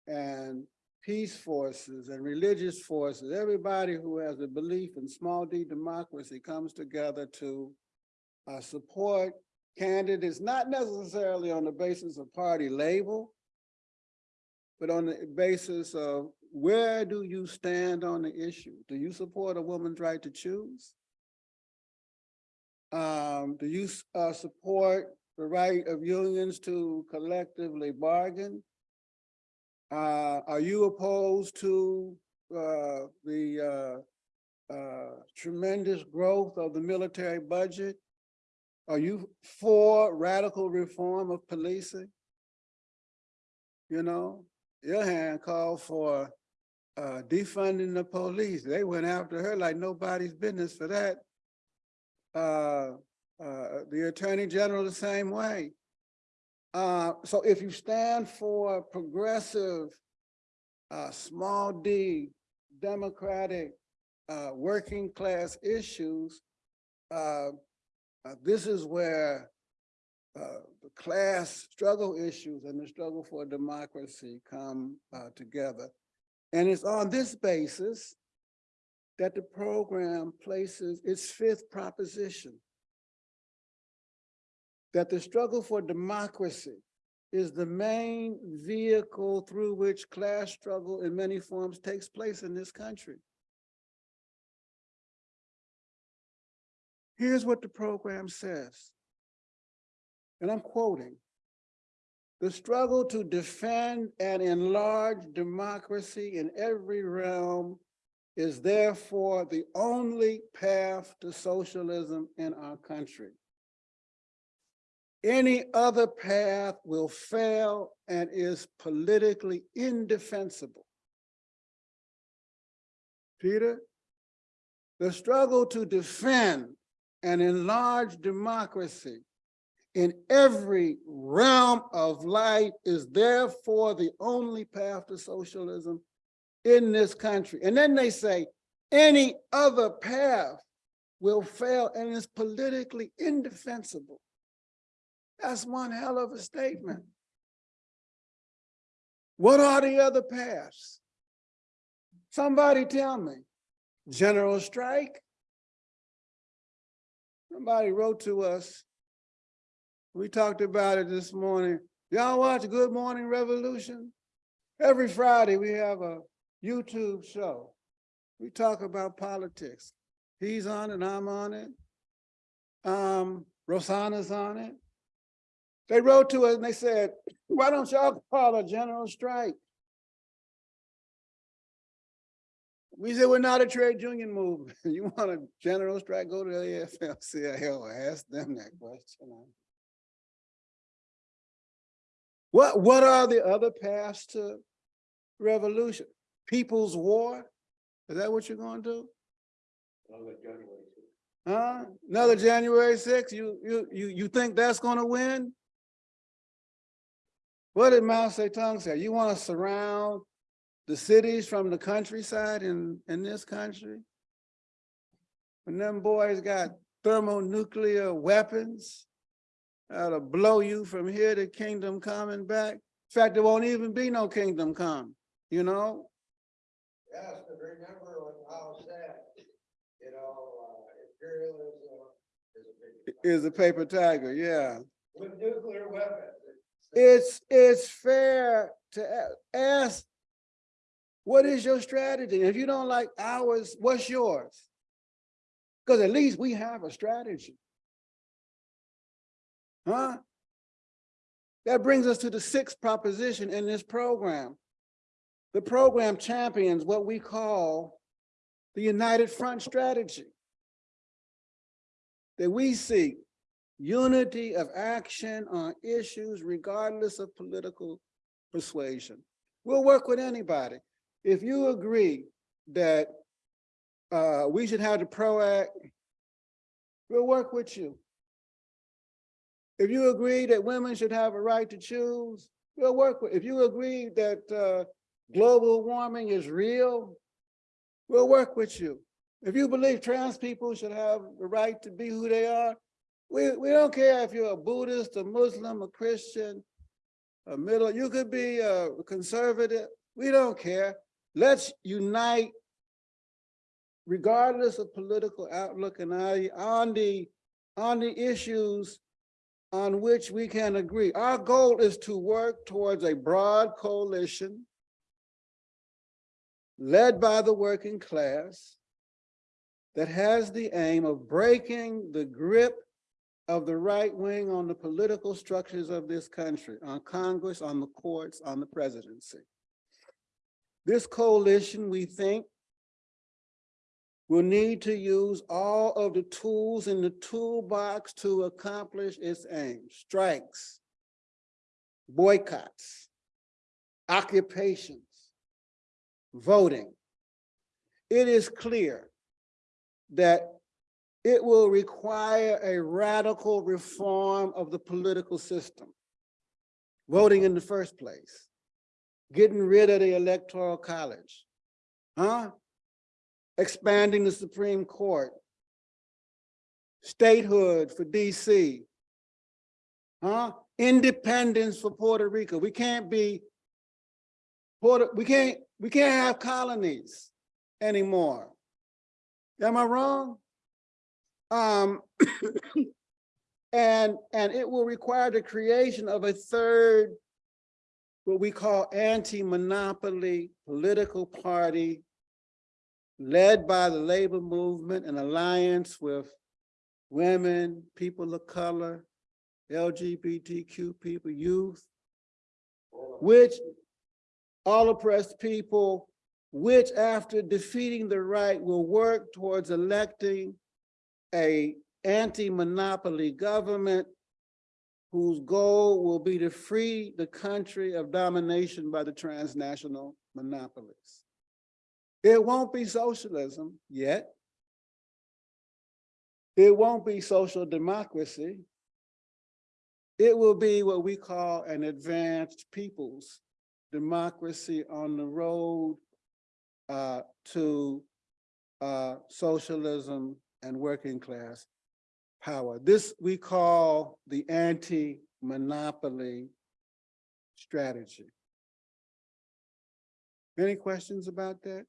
and peace forces and religious forces, everybody who has a belief in small d democracy comes together to uh, support candidates, not necessarily on the basis of party label, but on the basis of where do you stand on the issue? Do you support a woman's right to choose? Um, do you uh, support the right of unions to collectively bargain? Uh, are you opposed to uh, the uh, uh, tremendous growth of the military budget? Are you for radical reform of policing? You know, Ilhan called for uh, defunding the police. They went after her like nobody's business for that. Uh, uh, the Attorney General the same way. Uh, so if you stand for progressive, uh, small d, democratic, uh, working class issues, this is where the class struggle issues and the struggle for democracy come uh, together. And it's on this basis that the program places its fifth proposition. that the struggle for democracy is the main vehicle through which class struggle in many forms takes place in this country. Here's what the program says. And I'm quoting. The struggle to defend and enlarge democracy in every realm is therefore the only path to socialism in our country. Any other path will fail and is politically indefensible. Peter, the struggle to defend and enlarge democracy in every realm of life is therefore the only path to socialism in this country. And then they say, any other path will fail and is politically indefensible. That's one hell of a statement. What are the other paths? Somebody tell me. General strike? Somebody wrote to us. We talked about it this morning. Y'all watch Good Morning Revolution? Every Friday, we have a YouTube show. We talk about politics. He's on it, I'm on it. Um, Rosanna's on it. They wrote to us and they said, why don't y'all call a general strike? We said, we're not a trade union movement. You want a general strike, go to the AFL-CIO, ask them that question. What, what are the other paths to revolution? People's war? Is that what you're gonna do? Another January? Huh? Another January 6th? You, you, you, you think that's gonna win? What did Mao Zedong say? You want to surround the cities from the countryside in, in this country? When them boys got thermonuclear weapons that'll blow you from here to kingdom come and back. In fact, there won't even be no kingdom come, you know? Yes, but remember what Mao said, you know, uh, imperialism is a big. Is a paper tiger, yeah. With nuclear weapons. It's, it's fair to ask, what is your strategy? If you don't like ours, what's yours? Because at least we have a strategy. Huh? That brings us to the sixth proposition in this program. The program champions what we call the United Front Strategy. That we seek unity of action on issues regardless of political persuasion. We'll work with anybody. If you agree that uh, we should have the PRO Act, we'll work with you. If you agree that women should have a right to choose, we'll work with, if you agree that uh, global warming is real, we'll work with you. If you believe trans people should have the right to be who they are, we, we don't care if you're a Buddhist, a Muslim, a Christian, a middle, you could be a conservative, we don't care. Let's unite regardless of political outlook and on the, on the issues on which we can agree. Our goal is to work towards a broad coalition led by the working class that has the aim of breaking the grip of the right wing on the political structures of this country, on Congress, on the courts, on the presidency. This coalition, we think, will need to use all of the tools in the toolbox to accomplish its aims. Strikes, boycotts, occupations, voting. It is clear that it will require a radical reform of the political system. Voting in the first place, getting rid of the electoral college, huh? Expanding the Supreme Court, statehood for DC, huh? Independence for Puerto Rico. We can't be Puerto, we can't, we can't have colonies anymore. Am I wrong? Um, And, and it will require the creation of a third, what we call anti-monopoly political party led by the labor movement in alliance with women, people of color, LGBTQ people, youth, which all oppressed people, which after defeating the right will work towards electing a anti-monopoly government whose goal will be to free the country of domination by the transnational monopolies. It won't be socialism yet. It won't be social democracy. It will be what we call an advanced people's democracy on the road uh, to uh, socialism and working class power. This we call the anti-monopoly strategy. Any questions about that?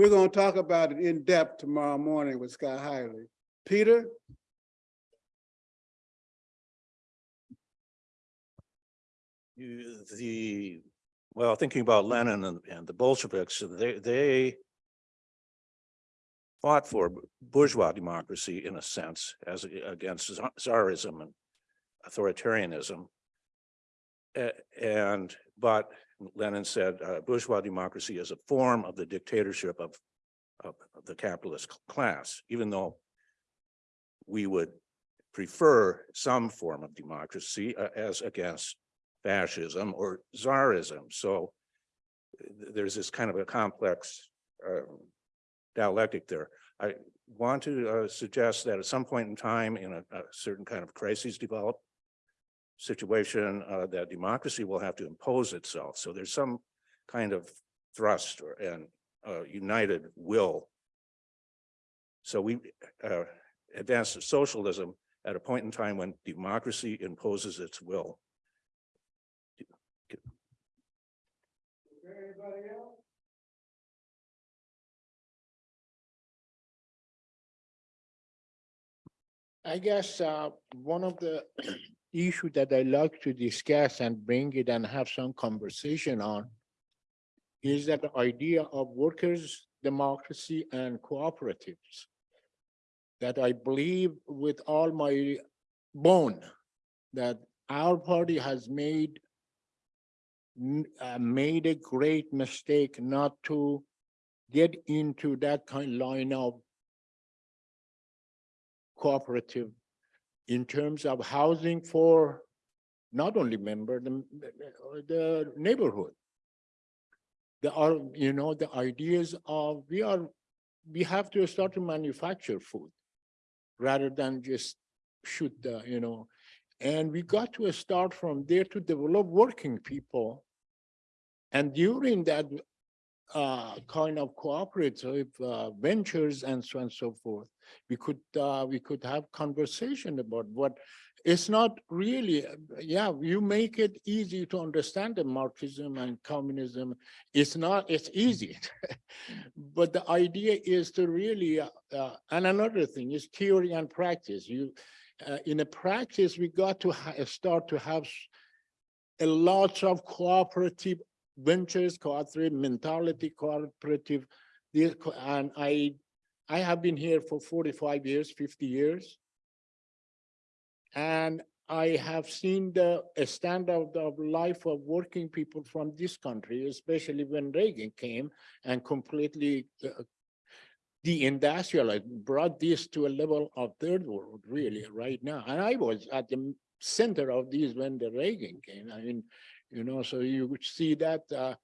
We're going to talk about it in depth tomorrow morning with Scott Hiley. Peter? The, well, thinking about Lenin and, and the Bolsheviks, they, they fought for bourgeois democracy in a sense as against czar- czarism and authoritarianism. And, but Lenin said uh, bourgeois democracy is a form of the dictatorship of, of of the capitalist class, even though we would prefer some form of democracy uh, as against fascism or czarism. So th- there's this kind of a complex uh, dialectic there. I want to uh, suggest that at some point in time in a a certain kind of crisis develop situation, uh, that democracy will have to impose itself. So there's some kind of thrust or and uh, united will. So we uh, advance socialism at a point in time when democracy imposes its will. I guess uh, one of the issue that I like to discuss and bring it and have some conversation on is that the idea of workers' democracy and cooperatives. That I believe with all my bone that our party has made uh, made a great mistake not to get into that kind of line of cooperative in terms of housing for not only member, the, the neighborhood. There are, uh, you know, the ideas of, we are, we have to start to manufacture food rather than just shoot the, you know, and we got to start from there to develop working people. And during that uh, kind of cooperative uh, ventures and so on and so forth, we could, uh, we could have conversation about what, it's not really, yeah, you make it easy to understand the Marxism and communism. It's not, it's easy. But the idea is to really, uh, uh, and another thing is theory and practice. You, in a practice, we got to start to have a lot of cooperative ventures, cooperative mentality, cooperative, this, and I, I have been here for forty-five years, fifty years. And I have seen the standard of life of working people from this country, especially when Reagan came and completely uh, deindustrialized, brought this to a level of third world, really, right now. And I was at the center of this when the Reagan came. I mean, you know, so you would see that uh,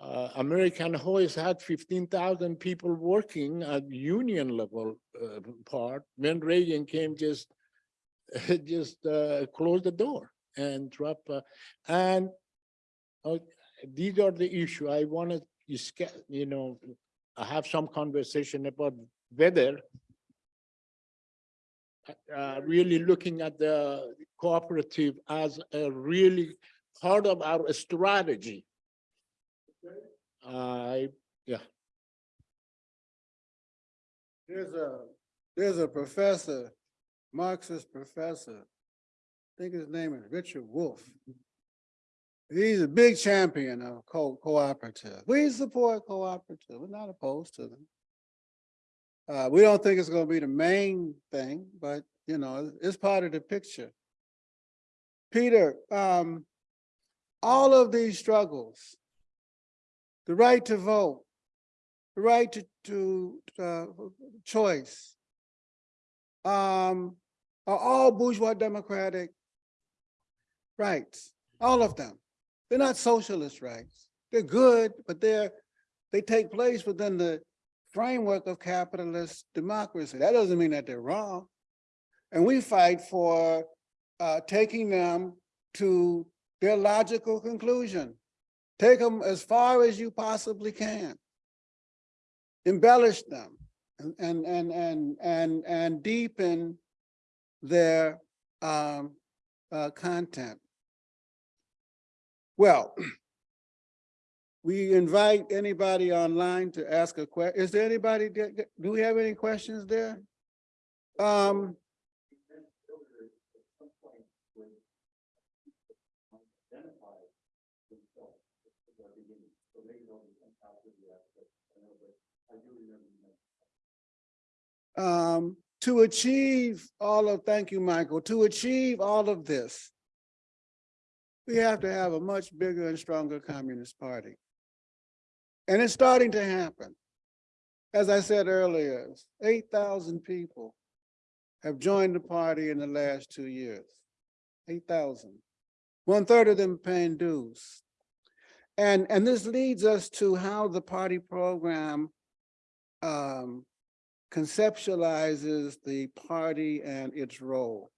uh, American Hoist had fifteen thousand people working at union level uh, part. When Reagan came, just just uh, close the door and drop. uh, And uh, these are the issue I wanted to you know, have some conversation about whether uh, really looking at the cooperative as a really part of our strategy. I, yeah. There's a, there's a professor, Marxist professor. I think his name is Richard Wolff. He's a big champion of co- cooperative. We support cooperative. We're not opposed to them. Uh, we don't think it's gonna be the main thing, but you know, it's part of the picture. Peter, um, all of these struggles, the right to vote, the right to, to, uh, choice, um, are all bourgeois democratic rights, all of them. They're not socialist rights. They're good, but they're, they take place within the framework of capitalist democracy. That doesn't mean that they're wrong. And we fight for uh, taking them to their logical conclusion. Take them as far as you possibly can. Embellish them and, and, and, and, and, and deepen their um, uh, content. Well, we invite anybody online to ask a question. is there anybody, do we have any questions there? Um. Um, to achieve all of, thank you, Michael, to achieve all of this, we have to have a much bigger and stronger Communist Party. And it's starting to happen. As I said earlier, eight thousand people have joined the party in the last two years. Eight thousand. One third of them paying dues. And, and this leads us to how the party program um, conceptualizes the party and its role.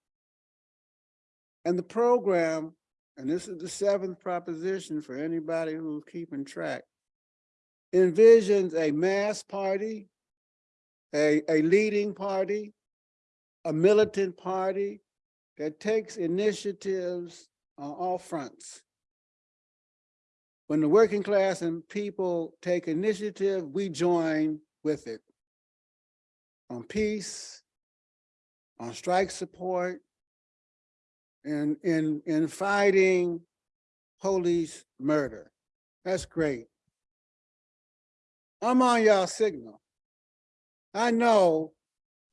And the program, and this is the seventh proposition for anybody who's keeping track, envisions a mass party, a, a leading party, a militant party that takes initiatives on all fronts. When the working class and people take initiative, we join with it on peace, on strike support, and in, in fighting police murder. That's great. I'm on y'all signal. I know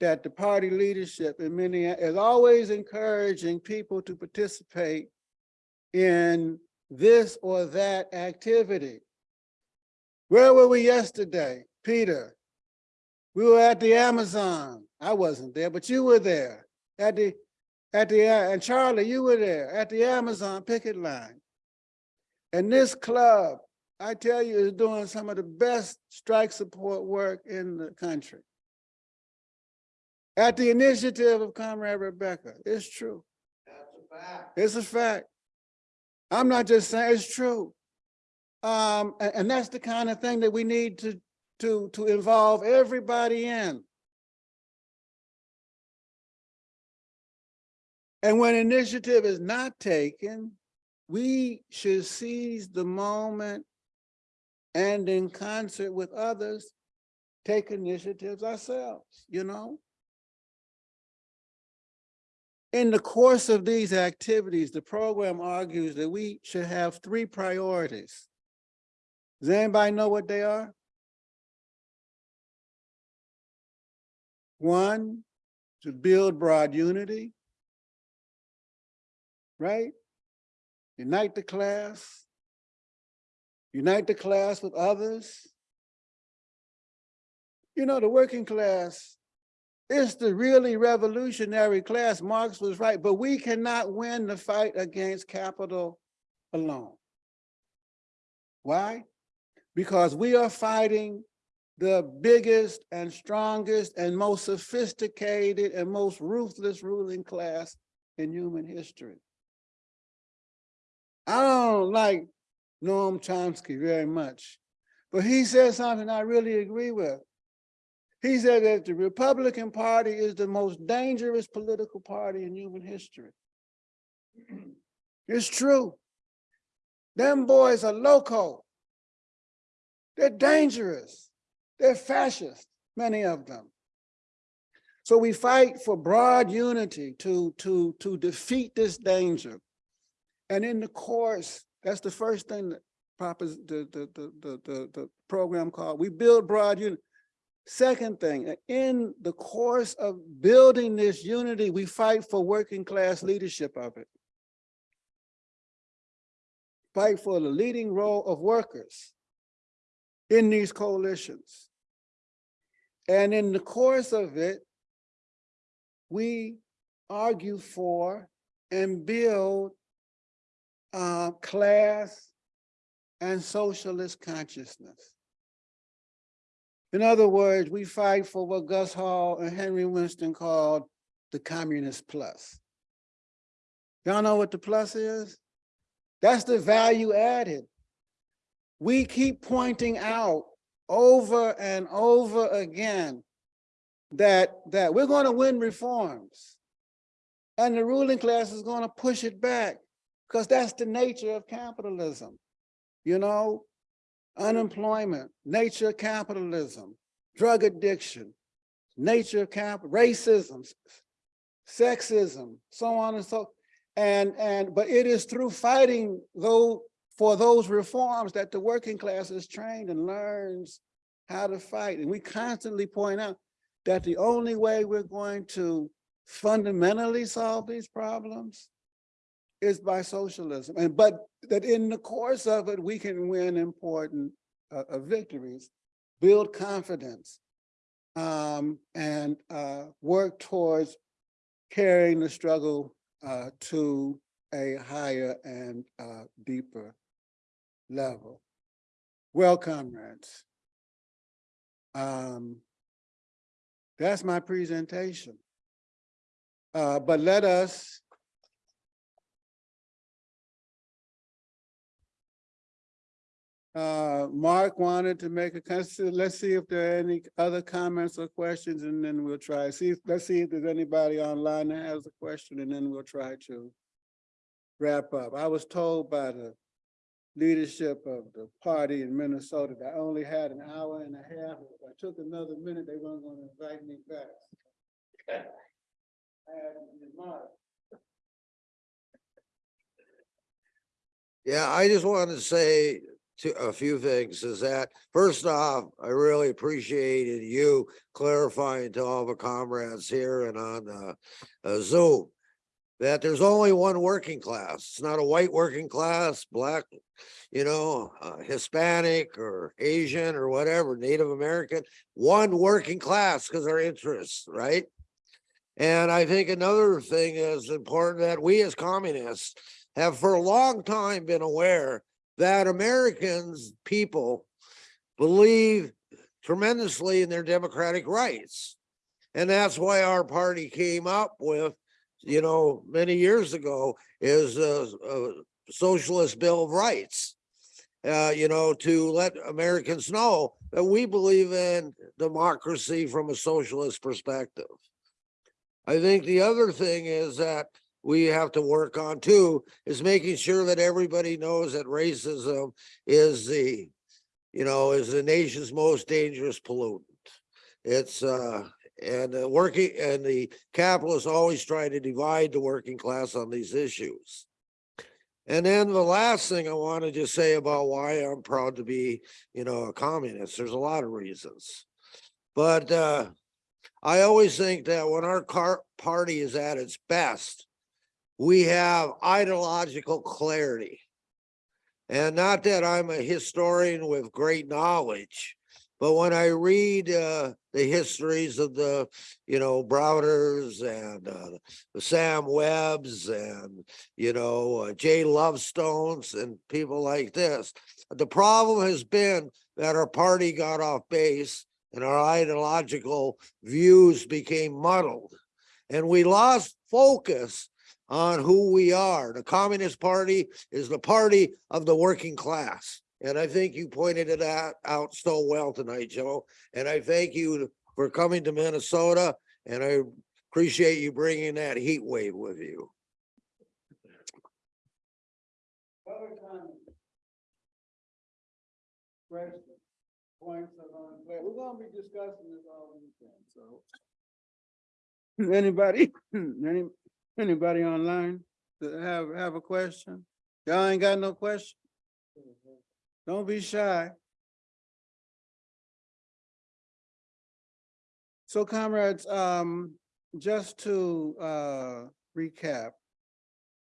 that the party leadership in Minneapolis is always encouraging people to participate in this or that activity. Where were we yesterday, Peter? We were at the Amazon. I wasn't there, but you were there. At the, at the, and Charlie, you were there at the Amazon picket line. And this club, I tell you, is doing some of the best strike support work in the country. At the initiative of Comrade Rebecca, it's true. That's a fact. It's a fact. I'm not just saying, it's true. Um, and, and that's the kind of thing that we need to, to, to involve everybody in. And when initiative is not taken, we should seize the moment and in concert with others, take initiatives ourselves, you know? In the course of these activities, the program argues that we should have three priorities. Does anybody know what they are? One, to build broad unity. Right? Unite the class. Unite the class with others. You know, the working class is the really revolutionary class. Marx was right, but we cannot win the fight against capital alone. Why? Because we are fighting the biggest and strongest and most sophisticated and most ruthless ruling class in human history. I don't like Noam Chomsky very much, but he said something I really agree with. He said that the Republican Party is the most dangerous political party in human history. It's true. Them boys are loco. They're dangerous. They're fascist, many of them. So we fight for broad unity to, to, to defeat this danger. And in the course, that's the first thing that the, the, the, the, the, the program called, we build broad unity. Second thing, uh, in the course of building this unity, we fight for working class leadership of it. Fight for the leading role of workers in these coalitions. And in the course of it, we argue for and build uh, class and socialist consciousness. In other words, we fight for what Gus Hall and Henry Winston called the communist plus. Y'all know what the plus is? That's the value added. We keep pointing out over and over again that, that we're going to win reforms. And the ruling class is going to push it back because that's the nature of capitalism. You know, unemployment, nature of capitalism, drug addiction, nature of cap, racism, sexism, so on and so. And, and, but it is through fighting though for those reforms that the working class is trained and learns how to fight. And we constantly point out that the only way we're going to fundamentally solve these problems is by socialism. And but that in the course of it, we can win important uh, uh, victories, build confidence, um, and uh, work towards carrying the struggle uh, to a higher and uh, deeper level. Well, comrades. Um, that's my presentation. Uh, but let us Uh, Mark wanted to make a, let's see if there are any other comments or questions, and then we'll try, see, let's see if there's anybody online that has a question, and then we'll try to wrap up. I was told by the leadership of the party in Minnesota that I only had an hour and a half. If I took another minute, they weren't gonna invite me back. I had to remark. Yeah, I just wanted to say to a few things is that, first off, I really appreciated you clarifying to all the comrades here and on uh, uh, Zoom that there's only one working class. It's not a white working class, black, you know, uh, Hispanic or Asian or whatever, Native American, one working class because our interests, right? And I think another thing is important that we as communists have for a long time been aware that Americans, people believe tremendously in their democratic rights. And that's why our party came up with, you know, many years ago is a, a socialist bill of rights. Uh, you know, to let Americans know that we believe in democracy from a socialist perspective. I think the other thing is that we have to work on too, is making sure that everybody knows that racism is the, you know, is the nation's most dangerous pollutant. It's, uh, and uh, working, and the capitalists always try to divide the working class on these issues. And then the last thing I want to just say about why I'm proud to be, you know, a communist, there's a lot of reasons. But, uh, I always think that when our party is at its best, we have ideological clarity. And not that I'm a historian with great knowledge, but when I read uh, the histories of the, you know, Browders and uh, the Sam Webbs and, you know, uh, Jay Lovestones and people like this, the problem has been that our party got off base and our ideological views became muddled. And we lost focus on who we are. The Communist Party is the party of the working class. And I think you pointed it out, out so well tonight, Joe. And I thank you for coming to Minnesota and I appreciate you bringing that heat wave with you. Other comments? Questions, points of, unclear- we're gonna be discussing this all weekend, so. Anybody, any, anybody online that have, have a question? Y'all ain't got no question? Mm-hmm. Don't be shy. So comrades, um, just to, uh, recap.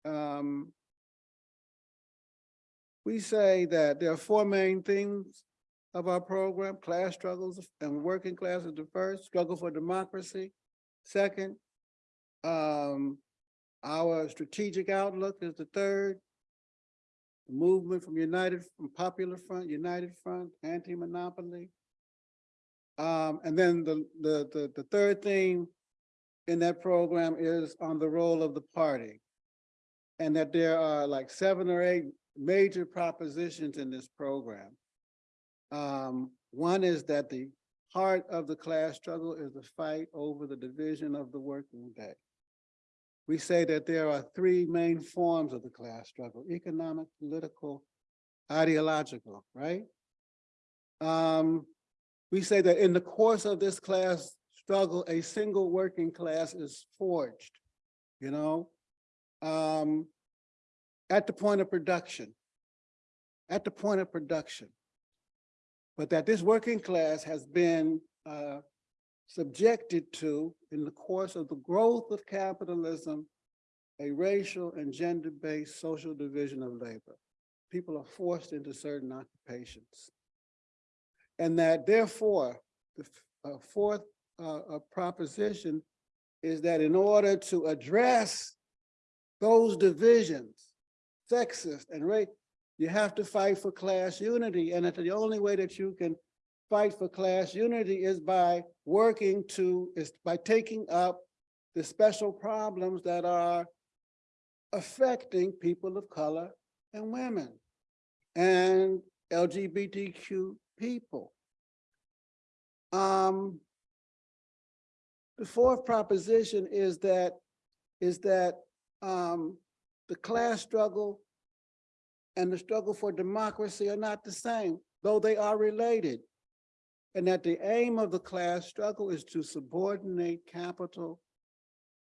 Um, we say that there are four main themes of our program, class struggles and working class is the first, struggle for democracy. Second, um, our strategic outlook is the third. Movement from United, from Popular Front, United Front, anti-monopoly. Um, and then the, the, the, the third theme in that program is on the role of the party. And that there are like seven or eight major propositions in this program. Um, one is that the heart of the class struggle is the fight over the division of the working day. We say that there are three main forms of the class struggle, economic, political, ideological, right? Um, we say that in the course of this class struggle, a single working class is forged, you know? Um, at the point of production, at the point of production. But that this working class has been uh, subjected to, in the course of the growth of capitalism, a racial and gender-based social division of labor. People are forced into certain occupations. And that therefore, the uh, fourth uh, uh, proposition is that in order to address those divisions, sexist and race, you have to fight for class unity. And that the only way that you can fight for class unity is by working to, is by taking up the special problems that are affecting people of color and women and LGBTQ people. Um, the fourth proposition is that, is that um, the class struggle and the struggle for democracy are not the same, though they are related. And that the aim of the class struggle is to subordinate capital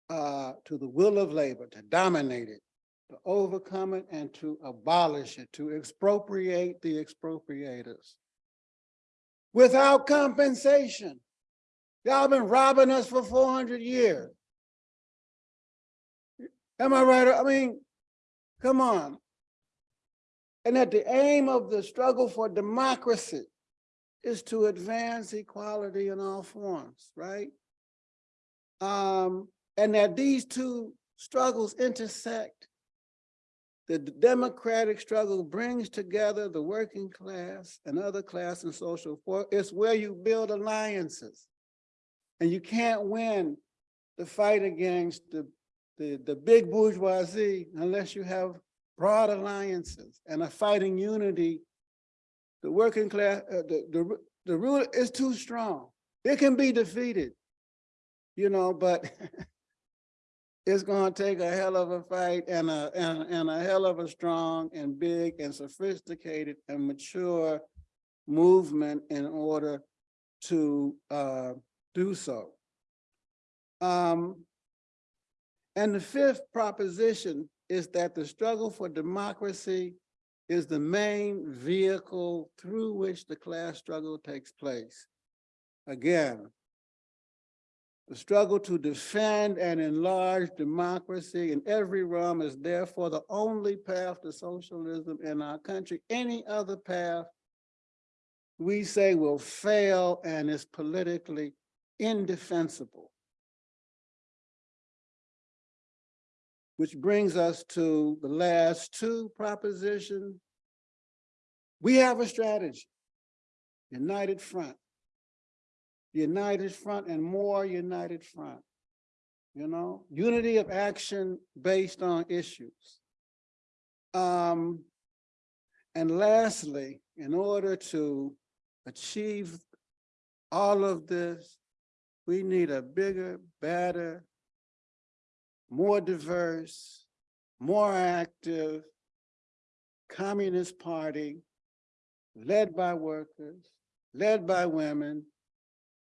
uh, to the will of labor, to dominate it, to overcome it and to abolish it, to expropriate the expropriators. Without compensation. Y'all been robbing us for four hundred years. Am I right? I mean, come on. And that the aim of the struggle for democracy is to advance equality in all forms, right? Um, and that these two struggles intersect. The democratic struggle brings together the working class and other class and social for it's where you build alliances. And you can't win the fight against the, the, the big bourgeoisie unless you have broad alliances and a fighting unity. The working class, uh, the, the, the rule is too strong. It can be defeated, you know, but it's gonna take a hell of a fight and a, and, and a hell of a strong and big and sophisticated and mature movement in order to uh, do so. Um, and the fifth proposition is that the struggle for democracy is the main vehicle through which the class struggle takes place. Again, the struggle to defend and enlarge democracy in every realm is therefore the only path to socialism in our country. Any other path we say will fail and is politically indefensible. Which brings us to the last two propositions. We have a strategy, united front. United front and more united front. You know, unity of action based on issues. Um, and lastly, in order to achieve all of this, we need a bigger, better, more diverse, more active Communist Party led by workers, led by women,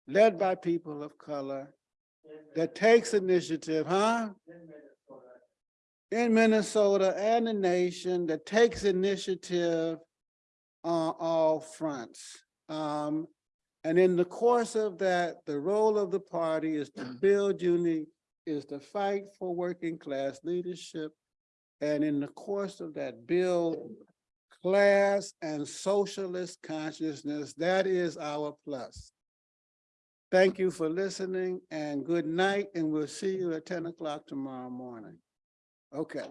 led by people of color, that takes initiative, huh? In Minnesota and the nation that takes initiative on all fronts. Um, and in the course of that, the role of the party is to build unity, is to fight for working class leadership. And in the course of that, build class and socialist consciousness. That is our plus. Thank you for listening and good night, and we'll see you at ten o'clock tomorrow morning. Okay.